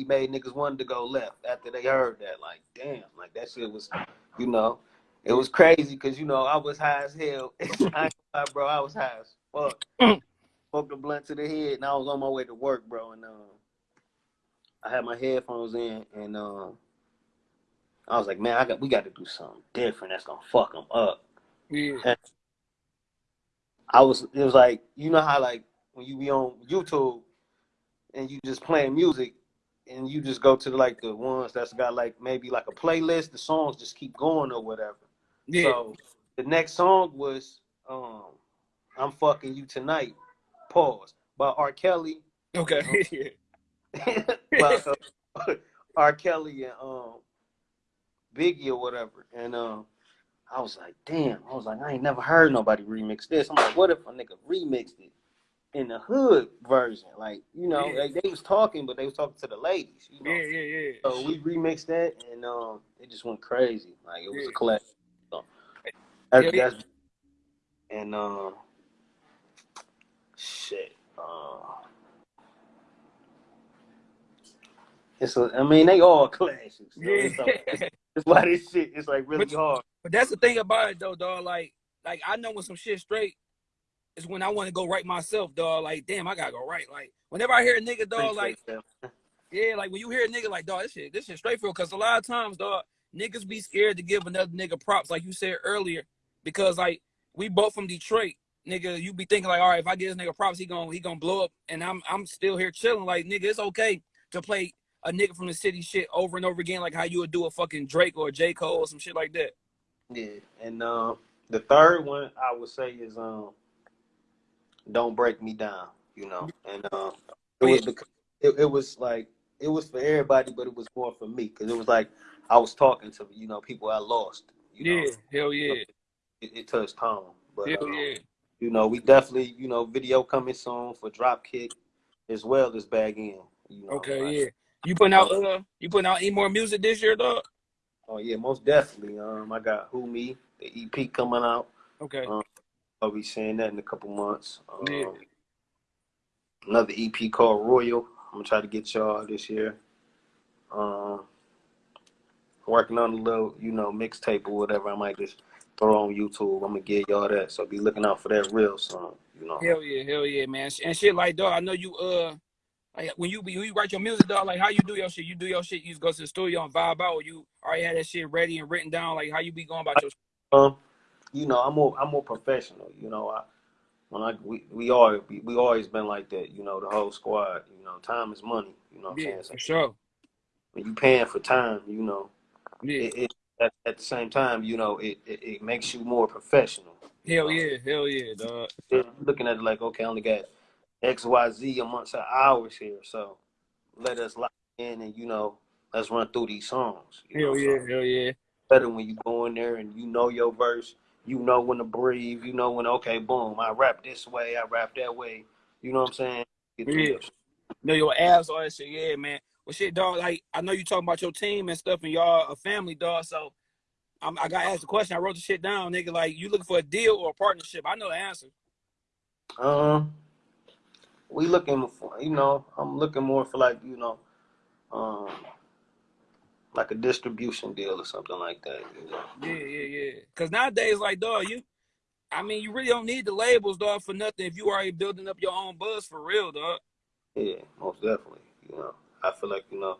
B: he made niggas want to go left after they heard that. Like, damn, like that shit was, you know, it was crazy because you know I was high as hell. I ain't lie, bro, I was high as fuck. Smoked a blunt to the head, and I was on my way to work, bro. And um, I had my headphones in, and um, I was like, man, I got we got to do something different that's gonna fuck them up.
A: Yeah.
B: I was it was like you know how like when you be on YouTube and you just playing music and you just go to like the ones that's got like maybe like a playlist, the songs just keep going or whatever.
A: Yeah.
B: So the next song was um I'm fucking you tonight. Pause. By R. Kelly.
A: okay.
B: by uh, R. Kelly and um Biggie or whatever. And um I was like, damn, I was like, I ain't never heard nobody remix this. I'm like, what if a nigga remixed it in the hood version? Like, you know,
A: Yeah.
B: like they was talking, but they was talking to the ladies, you know.
A: Yeah, yeah, yeah.
B: So we remixed that and um it just went crazy. Like it was
A: Yeah.
B: a classic. So, that's,
A: Yeah,
B: that's and um shit. Uh, it's a, I mean they all classics. So
A: Yeah.
B: it's, like- it's why this shit is like really
A: But-
B: hard.
A: But that's the thing about it though, dog. Like, like I know when some shit straight is when I want to go right myself, dog. Like, damn, I gotta go right. Like, whenever I hear a nigga, dog, like, yeah, like when you hear a nigga like, dog, this shit, this shit straight for. Cause a lot of times, dog, niggas be scared to give another nigga props, like you said earlier, because like we both from Detroit, nigga. You be thinking like, all right, if I give this nigga props, he gonna he gonna blow up, and I'm I'm still here chilling. Like, nigga, it's okay to play a nigga from the city shit over and over again, like how you would do a fucking Drake or a J Cole or some shit like that.
B: Yeah, and um, the third one I would say is um, "Don't Break Me Down." you know, and uh, it was because it, it was like it was for everybody, but it was more for me because it was like I was talking to you know people I lost. You
A: Yeah,
B: know,
A: hell yeah,
B: it, it touched home. But
A: hell
B: um,
A: yeah.
B: you know, we definitely you know video coming soon for Dropkick as well as Bag In. You know,
A: Okay,
B: like,
A: yeah. You putting out uh, you putting out any more music this year, dog?
B: Oh yeah, most definitely. Um, I got Who Me, the EP coming out.
A: Okay,
B: Um, I'll be seeing that in a couple months. Um,
A: Yeah.
B: Another EP called Royal. I'm gonna try to get y'all this year. Um, working on a little, you know, mixtape or whatever. I might just throw on YouTube. I'm gonna get y'all that. So be looking out for that real soon. You know.
A: hell yeah, hell yeah, man. And shit like dog, I know you uh, like when you be when you write your music, dog. Like how you do your shit? You do your shit. You just go to the studio and vibe out, or you already had that shit ready and written down. Like how you be going about your?
B: Um, you know, I'm more I'm more professional. You know, I when I we we all we, we always been like that. You know, the whole squad. You know, time is money. You know what I'm
A: Yeah,
B: saying? So
A: for sure.
B: when you paying for time, you know,
A: Yeah,
B: it, it at, at the same time, you know, it, it, it makes you more professional.
A: hell yeah, hell yeah, dog.
B: You're looking at it like, okay, I only got X, Y, Z amongst our hours here, so let us lock in and you know, let's run through these songs.
A: Hell
B: know,
A: yeah,
B: so
A: hell yeah.
B: better when you go in there and you know your verse, you know when to breathe, you know when okay, boom, I rap this way, I rap that way. You know what I'm saying?
A: Yeah. know your abs, all that shit. Yeah, man. Well, shit, dog. Like I know you talking about your team and stuff, and y'all a family, dog. So I'm, I got asked the question. I wrote the shit down, nigga. Like you looking for a deal or a partnership? I know the answer.
B: Um, we looking for, you know, I'm looking more for like, you know, um, like a distribution deal or something like that. You know?
A: Yeah, yeah, yeah. Cause nowadays, like, dog, you. I mean, you really don't need the labels, dog, for nothing. If you already building up your own buzz for real, dog.
B: Yeah, most definitely. You know, I feel like you know,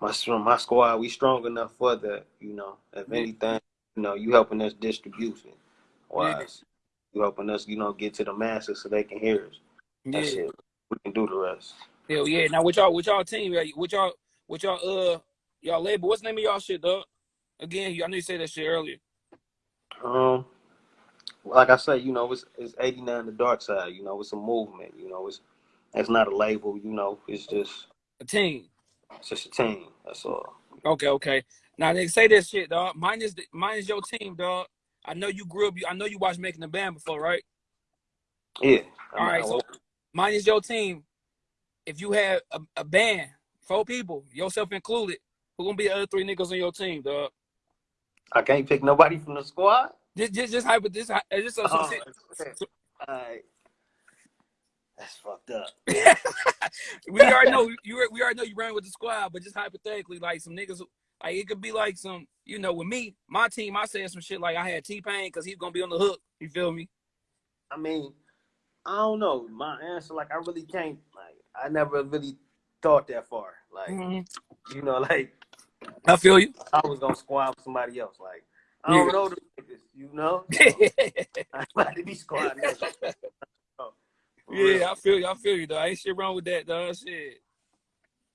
B: my my squad, we strong enough for that. You know, if
A: Yeah.
B: anything, you know, you helping us distribution
A: Yeah.
B: wise. You helping us, you know, get to the masses so they can hear us.
A: Yeah.
B: It. We can do the rest.
A: Hell yeah. Now, with y'all, with y'all team, with y'all, with y'all, uh, y'all label. What's the name of y'all shit, dog? Again, I know you said that shit earlier.
B: Um, like I say, you know, it's it's 89 the dark side. You know, it's a movement. You know, it's it's not a label. You know, it's just
A: A team.
B: it's just a team. That's all.
A: Okay, okay. Now they say this shit, dog. Mine is the, mine is your team, dog. I know you grew up. I know you watched Making the Band before, right?
B: Yeah.
A: All right, so mine is your team. If you had a, a band, four people, yourself included, who gonna be the other three niggas on your team, dog?
B: I can't pick nobody from the squad.
A: Just, just, just. This, just
B: Oh,
A: so-
B: shit. Alright. That's fucked up.
A: we already know you. We already know you ran with the squad, but just hypothetically, like some niggas, like it could be like some, you know, with me, my team, I said some shit like I had T Pain because he's gonna be on the hook. You feel me?
B: I mean, I don't know. My answer, like, I really can't. Like, I never really thought that far. Like,
A: Mhm.
B: you know, like
A: I feel you.
B: I was gonna squad with somebody else. Like, I don't
A: Yeah.
B: know the niggas. You know, I'm about to be squad.
A: Yeah, I feel you. I feel you, though. I Ain't shit wrong with that, dog. Shit.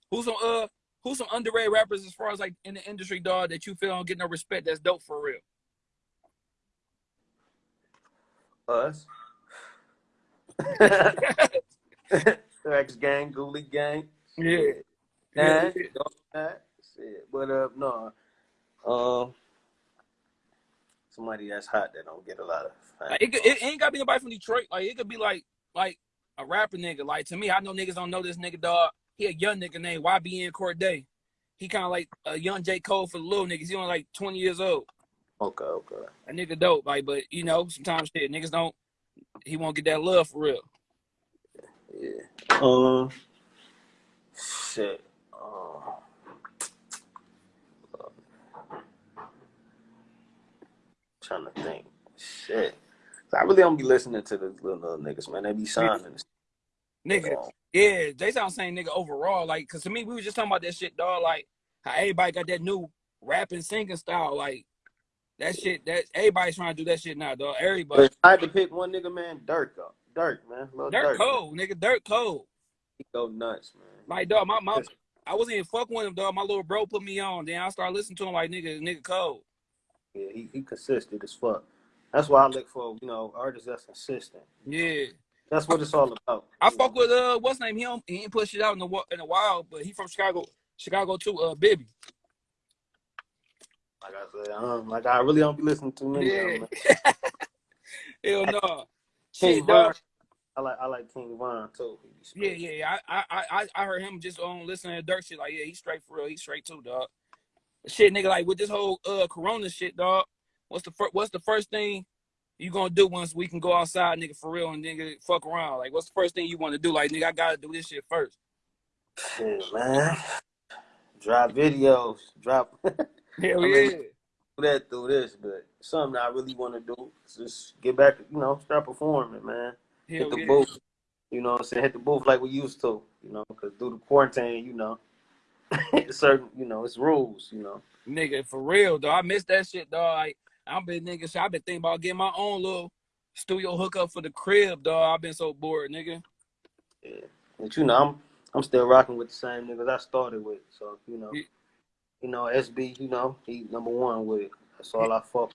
A: Who's some uh who's some underrated rappers as far as like in the industry, dog, that you feel don't get no respect that's dope for real?
B: us. X gang, Ghoulie gang.
A: Yeah.
B: Shit.
A: Yeah.
B: Nah. But uh, no. Um, somebody that's hot that don't get a lot of.
A: Like, it, could- it ain't gotta be nobody from Detroit. Like it could be like like a rapper nigga. Like to me, I know niggas don't know this nigga dog. He a young nigga named YBN Cordae. He kind of like a young J Cole for the little niggas. He only like 20 years old.
B: Okay, okay.
A: A nigga dope. Like, but you know, sometimes shit niggas don't. He won't get that love for real.
B: Yeah. Um. Shit. Um. Trying to think. Shit. I really don't be listening to the little, little niggas, man. They be signing.
A: Nigga, yeah, they sound saying nigga overall. Like, cause to me, we were just talking about that shit, dog. Like, how everybody got that new rapping singing style. Like, that shit. That everybody's trying to do that shit now, dog. Everybody.
B: I had to pick one nigga, man. Dirk, up. Dirk, man. Lil
A: Dirt
B: Dirk.
A: cold, nigga. Dirk cold.
B: He go nuts, man.
A: Like, dog, my my. I wasn't even fucking with him, dog. My little bro put me on. Then I started listening to him like, nigga, nigga cold.
B: Yeah, he, he consistent as fuck. That's why I look for, you know, artists that's consistent.
A: Yeah.
B: That's what it's all about.
A: I fuck
B: know.
A: with uh what's his name? He don't, he ain't put shit out in a wh- in a while, but he from Chicago, Chicago too. Uh, Bibby.
B: Like I said, um, like I really don't be listening to many of them.
A: Hell no.
B: King
A: Shit,
B: Von. I like I like King Von too.
A: Yeah, yeah, yeah. I, I, I, I heard him just on listening to dirt shit. Like, yeah, he's straight for real. He's straight too, dog. Shit, nigga, like with this whole uh Corona shit, dog. What's the first? What's the first thing you gonna do once we can go outside, nigga, for real, and nigga fuck around? Like, what's the first thing you want to do? Like, nigga, I gotta do this shit first.
B: Shit, man. Drop videos, drop
A: Hell
B: I
A: yeah.
B: mean- that through this, but something I really want to do is just get back, you know, start performing, man. Hit the
A: yeah.
B: booth, you know what I'm saying? Hit the booth like we used to, you know, because through the quarantine, you know, certain, you know, it's rules, you know.
A: Nigga, for real, though. I miss that shit, dog. Like, I've been nigga, shit, I've been thinking about getting my own little studio hookup for the crib, dog. I've been so bored, nigga.
B: Yeah. But you know, I'm I'm still rocking with the same niggas I started with. So, you know,
A: Yeah.
B: you know, SB, you know, he number one with it. That's all I fuck.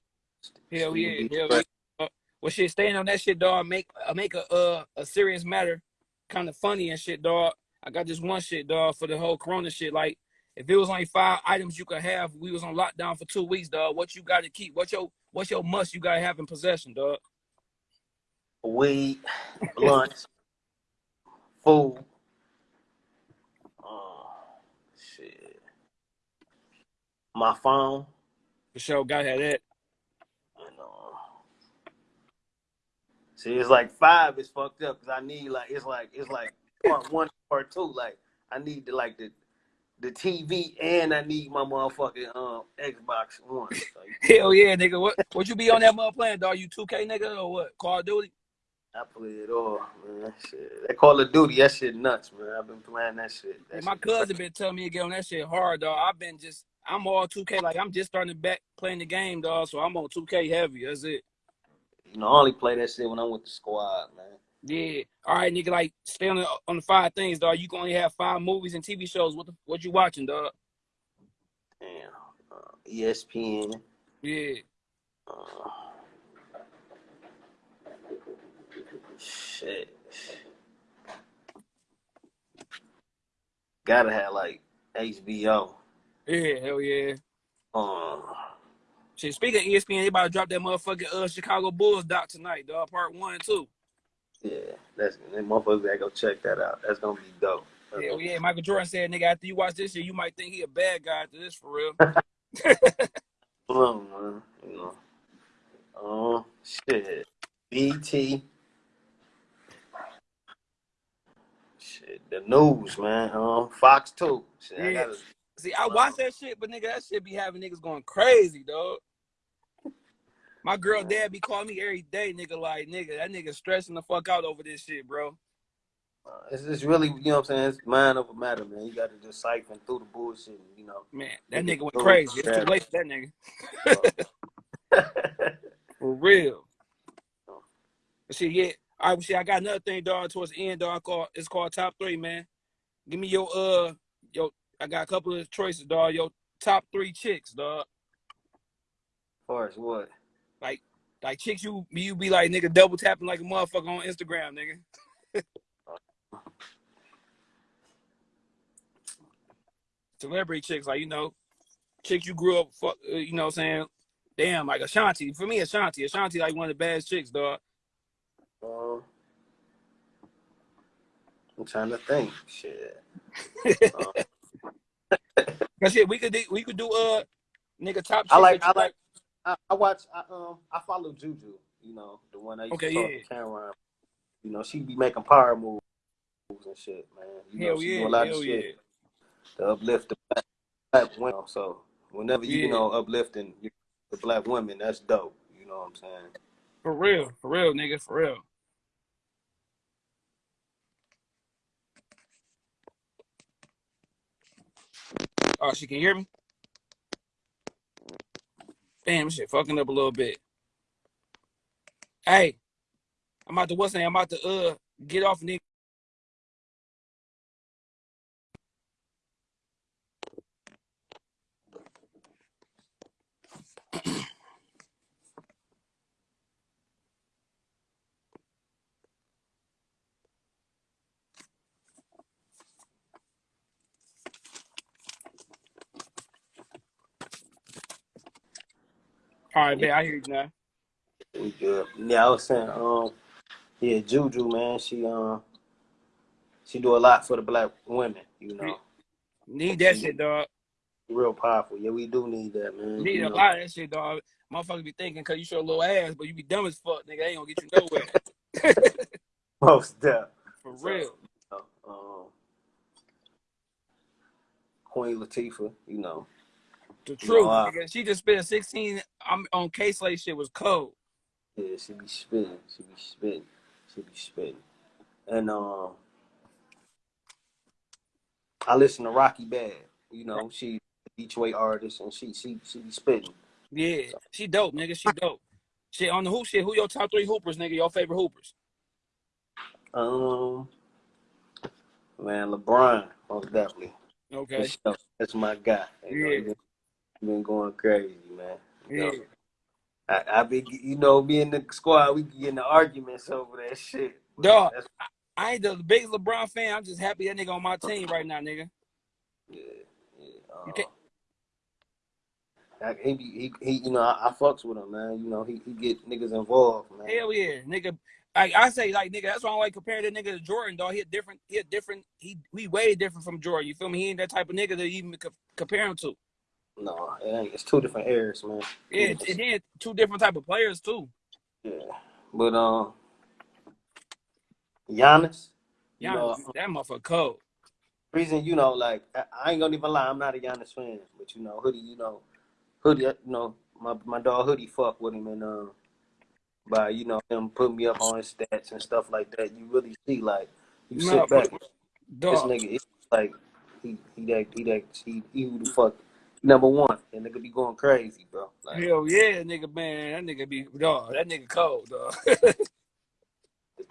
B: with.
A: Hell yeah, hell yeah. Uh, well, shit, staying on that shit, dog. Make uh, make a uh, a serious matter kind of funny and shit, dog. I got this one shit, dog, for the whole Corona shit. Like, if it was only five items you could have, we was on lockdown for two weeks, dog. What you got to keep? What's your what's your must you gotta have in possession, dog?
B: Weed, blunts, food. Oh, shit. My phone.
A: For sure, gotta have that.
B: You know. See, it's like five is fucked up because I need like it's like it's like part one, part two. Like I need the like the the TV and I need my motherfucking um Xbox One. So,
A: Hell yeah, nigga. What what you be on that mother playing, dog? You 2K nigga or what? Call of Duty?
B: I play it all, man. Shit. That Call of Duty, that shit nuts, man. I've been playing that shit. That
A: my
B: shit
A: cousin been telling me to get on that shit hard, dog. I've been just I'm all 2K. Like I'm just starting to back playing the game, dog. So I'm on 2K heavy. That's it.
B: You know, I only play that shit when I'm with the squad, man.
A: Yeah. All right, nigga. Like stay on the on the five things, dog. You can only have five movies and TV shows. What the, what you watching, dog?
B: Damn. Uh, ESPN.
A: Yeah.
B: Uh, shit. Gotta have like HBO.
A: Yeah. Hell yeah.
B: Um,
A: Shit. Speaking of ESPN, they about to drop that motherfucking uh Chicago Bulls doc tonight, dog. Part one and two.
B: Yeah, that's them motherfuckers gotta go check that out. That's gonna be dope. That's
A: Hell yeah. Michael Jordan said, nigga, after you watch this shit, you might think he a bad guy after this for real.
B: On, man. You know. Um, shit. BT. Shit, the news, man. Um, Fox Two. Shit, I
A: Yeah.
B: gotta.
A: See, I watch that shit, but nigga, that shit be having niggas going crazy, dog. My girl dad be calling me every day, nigga, like, nigga, that nigga stressing the fuck out over this shit, bro.
B: Uh, it's really, you know what I'm saying? It's mind over matter, man. You got to just siphon through the bullshit, you know.
A: Man, that
B: Nigga
A: went crazy. It's too late for that nigga. For real. But shit, yeah. All right, shit, I got another thing, dog, towards the end, dog. Called, it's called Top 3, man. Give me your, uh, yo, I got a couple of choices, dog. Your top three chicks, dog.
B: far as what?
A: Like, like chicks you you be like, nigga, double tapping like a motherfucker on Instagram, nigga. Celebrity chicks, like, you know, chicks you grew up, fuck, uh, you know what I'm saying? Damn, like Ashanti. For me, Ashanti. Ashanti, like one of the best chicks, dog.
B: Um, I'm trying to think. Shit. Um,
A: shit, we could do, we could do uh nigga top
B: I like- I like- I, I watch. I um. I follow Juju. You know, the one I used
A: Okay,
B: to talk
A: yeah.
B: to Cameron. You know, she be making power moves and shit, man. You know,
A: Hell
B: she
A: yeah,
B: do a lot of
A: yeah.
B: shit to uplift the black, black women. So whenever you, you
A: Yeah.
B: know uplifting the black women, that's dope. You know what I'm saying?
A: For real, for real, nigga, for real. Oh, she can hear me? Damn, shit fucking up a little bit. Hey, I'm about to what's name? I'm about to uh get off nigga. All right, man. I hear you now.
B: We good. Yeah, I was saying, um, yeah, Juju, man, she um, she do a lot for the black women. You know,
A: Need that shit, dog.
B: real powerful. Yeah, we do need that, man.
A: Need a
B: know.
A: lot of that shit, dog. Motherfuckers be thinking because you show a little ass, but you be dumb as fuck, nigga. They ain't gonna get you nowhere.
B: Most deaf.
A: For
B: So,
A: real.
B: Um, Queen Latifah, you know,
A: The truth, nigga. She just spent 16 um, on K Slate shit was cold.
B: yeah, she be spinning. she be spinning. she be spinning. and um, I listen to Rocky Badd. You know, she Detroit artist, and she she she be spitting.
A: Yeah. She dope, nigga. She dope. Shit on the hoop shit. Who your top three hoopers, nigga? Your favorite hoopers?
B: Um, man, LeBron, most definitely.
A: Okay.
B: That's my guy. You know,
A: Yeah.
B: Been, going crazy, man. You know,
A: Yeah.
B: I, I be, you know, me and the squad, we get into arguments over that shit.
A: Dog.
B: that's-
A: I ain't the biggest LeBron fan. I'm just happy that nigga on my team right now, nigga.
B: yeah, yeah. Uh,
A: You can't-
B: I- he, he, he, you know, I, I fucks with him, man. You know, he, he get niggas involved, man.
A: Hell yeah, nigga. Like I say, like nigga, that's why I'm like comparing that nigga to Jordan, dog. He a different, he a different, he we way different from Jordan. You feel me? He ain't that type of nigga to even co- compare him to.
B: No, it ain't. It's two different eras, man.
A: Yeah, and then two different type of players too.
B: Yeah. But um, Giannis, you
A: Yeah,
B: know,
A: that motherfucker cold.
B: reason you know, like I, I ain't gonna even lie, I'm not a Giannis fan, but you know, hoodie, you know, hoodie, you know, my my dog hoodie fuck with him and um, by you know him putting me up on his stats and stuff like that. You really see like you
A: No,
B: sit back, this nigga, it's like he he that he that he, he who the fuck number one, and nigga be going crazy, bro. Like
A: Hell yeah, nigga, man. That nigga be dog. That nigga cold, dog.
B: the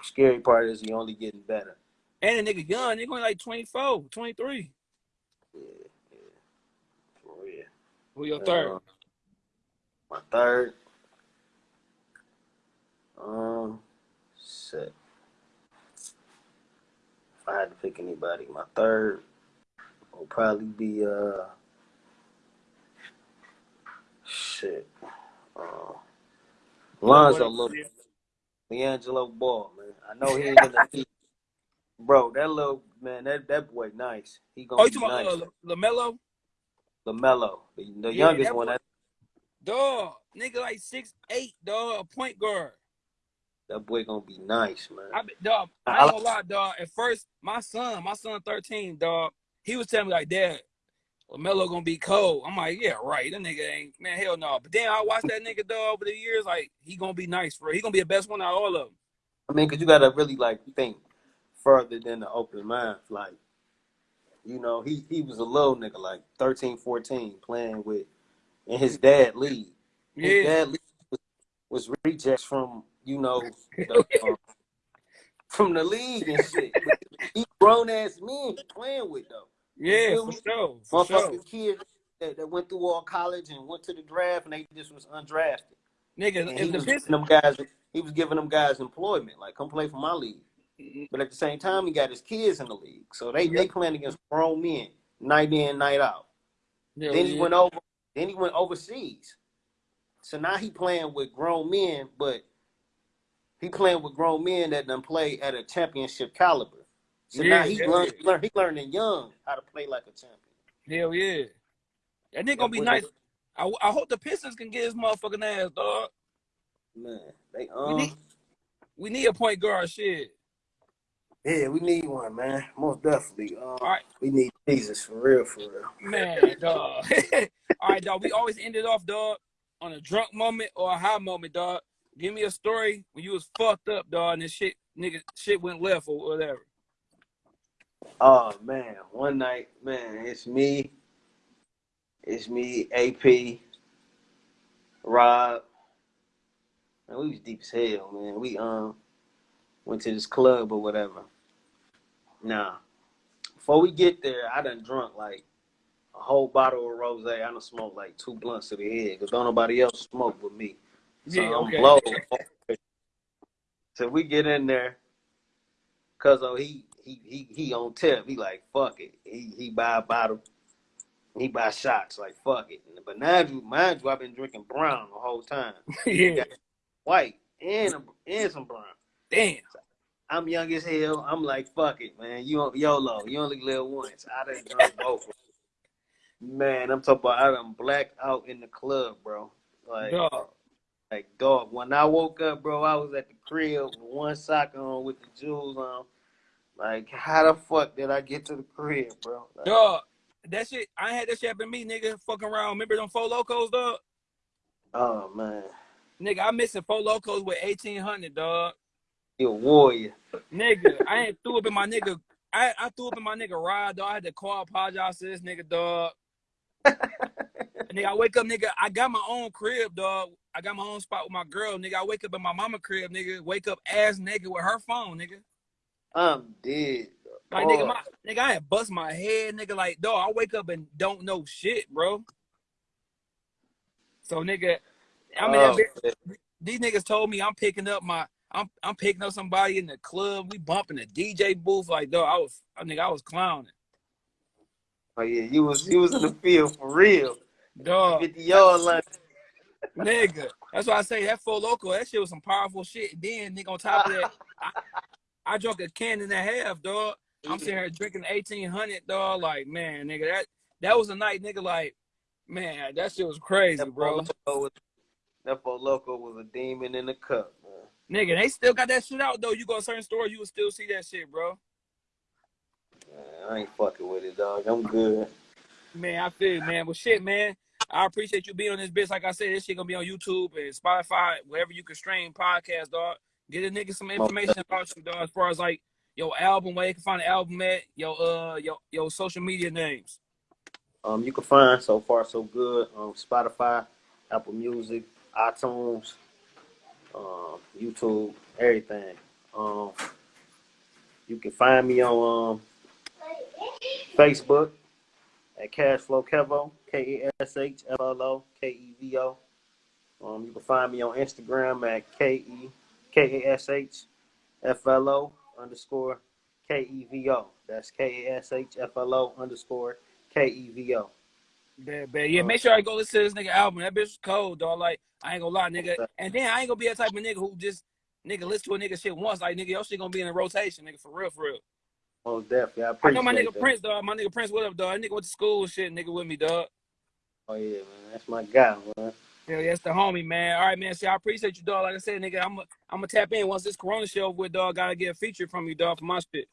B: scary part is he only getting better.
A: and the nigga young, nigga only like 24, 23.
B: Yeah, yeah, for real.
A: Who your third?
B: Uh, my third. Um, shit. If I had to pick anybody, my third will probably be uh, shit. Uh, Lonzo Little, D'Angelo Ball, man. I know he ain't in the league. Bro, that little man, that, that boy nice. He gonna
A: Oh, you
B: be
A: talking
B: nice.
A: about uh, LaMelo?
B: LaMelo, the, the
A: Yeah,
B: youngest
A: that
B: one. That,
A: Dog, nigga like six eight, dog, a point guard.
B: that boy gonna be nice, man.
A: I be- dog, I ain't gonna lie, dog. At first, my son, my son, thirteen, dog, he was telling me like, Dad, LaMelo gonna be cold. I'm like, yeah, right. That nigga ain't man, hell no. But then I watched that nigga though over the years, like he gonna be nice for. He gonna be the best one out of all of them.
B: I mean, cause you gotta really like think further than the open mind. Like, you know, he he was a little nigga, like 13, 14, playing with in his dad league. His
A: Yeah,
B: dad league was, was rejects from you know the, um, from the league and shit. he grown ass men playing with though.
A: Yeah, for sure, for sure.
B: Kids that, that went through all college and went to the draft and they just was undrafted.
A: Nigga,
B: And he
A: the
B: was giving them guys he was giving them guys employment, like come play for my league. Mm-hmm. But at the same time, he got his kids in the league, so they they playing against grown men night in, night out.
A: Hell
B: then he
A: yeah.
B: went over. Then he went overseas. So now he playing with grown men, but he playing with grown men that done play at a championship caliber. So
A: Yeah,
B: now he
A: yeah.
B: learned, learn, he learning young how to play like a champion.
A: Hell yeah. That nigga gonna be nice. I, I hope the Pistons can get his motherfucking ass, dog.
B: Man, they
A: We
B: um
A: need, we need a point guard, shit.
B: yeah, we need one, man. Most definitely. Um,
A: All right.
B: we need Jesus for real, for real.
A: Man, dog. All right, dog. We always end it off, dog, on a drunk moment or a high moment, dog. Give me a story when you was fucked up, dog, and this shit, nigga, shit went left or whatever.
B: Oh man, one night, man, it's me, it's me, AP, Rob. Man, we was deep as hell, man. We um went to this club or whatever. Nah, before we get there, I done drunk like a whole bottle of rose. I done smoked like two blunts to the head because don't nobody else smoke with me. So
A: Yeah,
B: I'm
A: okay.
B: blown. So we get in there, cause oh he he he he on tip. He like fuck it. He he buy a bottle. He buy shots like fuck it. But mind you, mind you, I've been drinking brown the whole time,
A: yeah.
B: white and and some brown.
A: Damn.
B: I'm young as hell. I'm like fuck it, man. You YOLO. You only live once. I done drunk both. Man, I'm talking about I done blacked out in the club, bro. Like,
A: Dog.
B: like dog. When I woke up, bro, I was at the crib with one sock on with the jewels on. Like, how the fuck did I get to the crib, bro? Like,
A: Dog. That shit, I ain't had that shit happen to me, nigga. Fucking around. Remember them Four Lokos, dog?
B: oh man,
A: Nigga, I missing Four Lokos with 1800, dog.
B: you a warrior.
A: Nigga, I ain't threw up in my nigga. I, I threw up in my nigga ride, dog. I had to call, apologize to this nigga, dog. nigga, I wake up, nigga. I got my own crib, dog. I got my own spot with my girl, nigga. I wake up in my mama crib, nigga. Wake up ass naked with her phone, nigga.
B: I'm dead.
A: Like, nigga, my nigga, I had bust my head, nigga. Like, dog, I wake up and don't know shit, bro. So, nigga, I mean,
B: oh,
A: that these niggas told me I'm picking up my, I'm, I'm picking up somebody in the club. We bumping the DJ booth, like, dog. I was, I nigga, I was clowning,
B: oh, yeah, you was you was in the field for real.
A: dog.
B: Fifty yard line.
A: nigga. That's why I say that Four Loko. That shit was some powerful shit. Then, nigga, on top of that, I, I drunk a can and a half, dog. I'm sitting here drinking 1800, dog. Like, man, nigga, that that was a night, nigga. Like, man, that shit was crazy,
B: That
A: bro.
B: Was that Four Loko was a demon in the cup, man.
A: Nigga, they still got that shit out though. You go to certain stores, you will still see that shit, bro.
B: Man, I ain't fucking with it, dog. I'm good.
A: Man, I feel it, man. But shit, man, I appreciate you being on this bitch. Like I said, this shit gonna be on YouTube and Spotify, wherever you can stream podcast, dog. Get a nigga some information about you, dog, as far as like your album, where you can find the album at, your uh your your social media names.
B: Um, you can find so far so good on Spotify, Apple Music, iTunes, um, YouTube, everything. Um, you can find me on um, Facebook at Kashflo Kevo, K A S H F L O K E V O. Um, you can find me on Instagram at K E K A S H F L O underscore K E V O. That's K A S H F L O underscore K E V O.
A: Bad, bad. Yeah, uh, make sure I go listen to this nigga album. That bitch was cold, dog. Like, I ain't gonna lie, nigga. And then I ain't gonna be that type of nigga who just nigga listen to a nigga shit once. Like, nigga, your shit gonna be in a rotation, nigga, for real, for real.
B: Oh, definitely. I
A: I know my nigga
B: that.
A: Prince, dog. My nigga Prince, what up, dog? That nigga went to school and shit, nigga with me, dog.
B: Oh yeah, man. That's my guy, man.
A: Yeah, that's the homie, man. All right, man. See, I appreciate you, dog. Like I said, nigga, I'm I'm gonna tap in once this Corona show with dog. Gotta get a feature from you, dog, for my shit.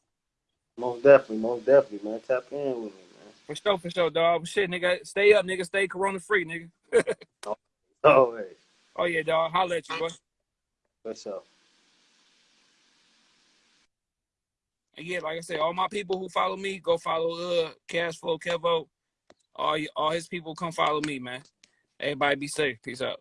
B: Most definitely, most definitely, man. Tap in with me, man.
A: For sure, for sure, dog. Shit, nigga, stay up, nigga. Stay Corona free, nigga.
B: Oh, hey.
A: Oh yeah, dog. Holla at you, boy.
B: For sure.
A: And yeah, like I said, all my people who follow me, go follow uh Kashflo Kevo. All all his people come follow me, man. Everybody be safe. Peace out.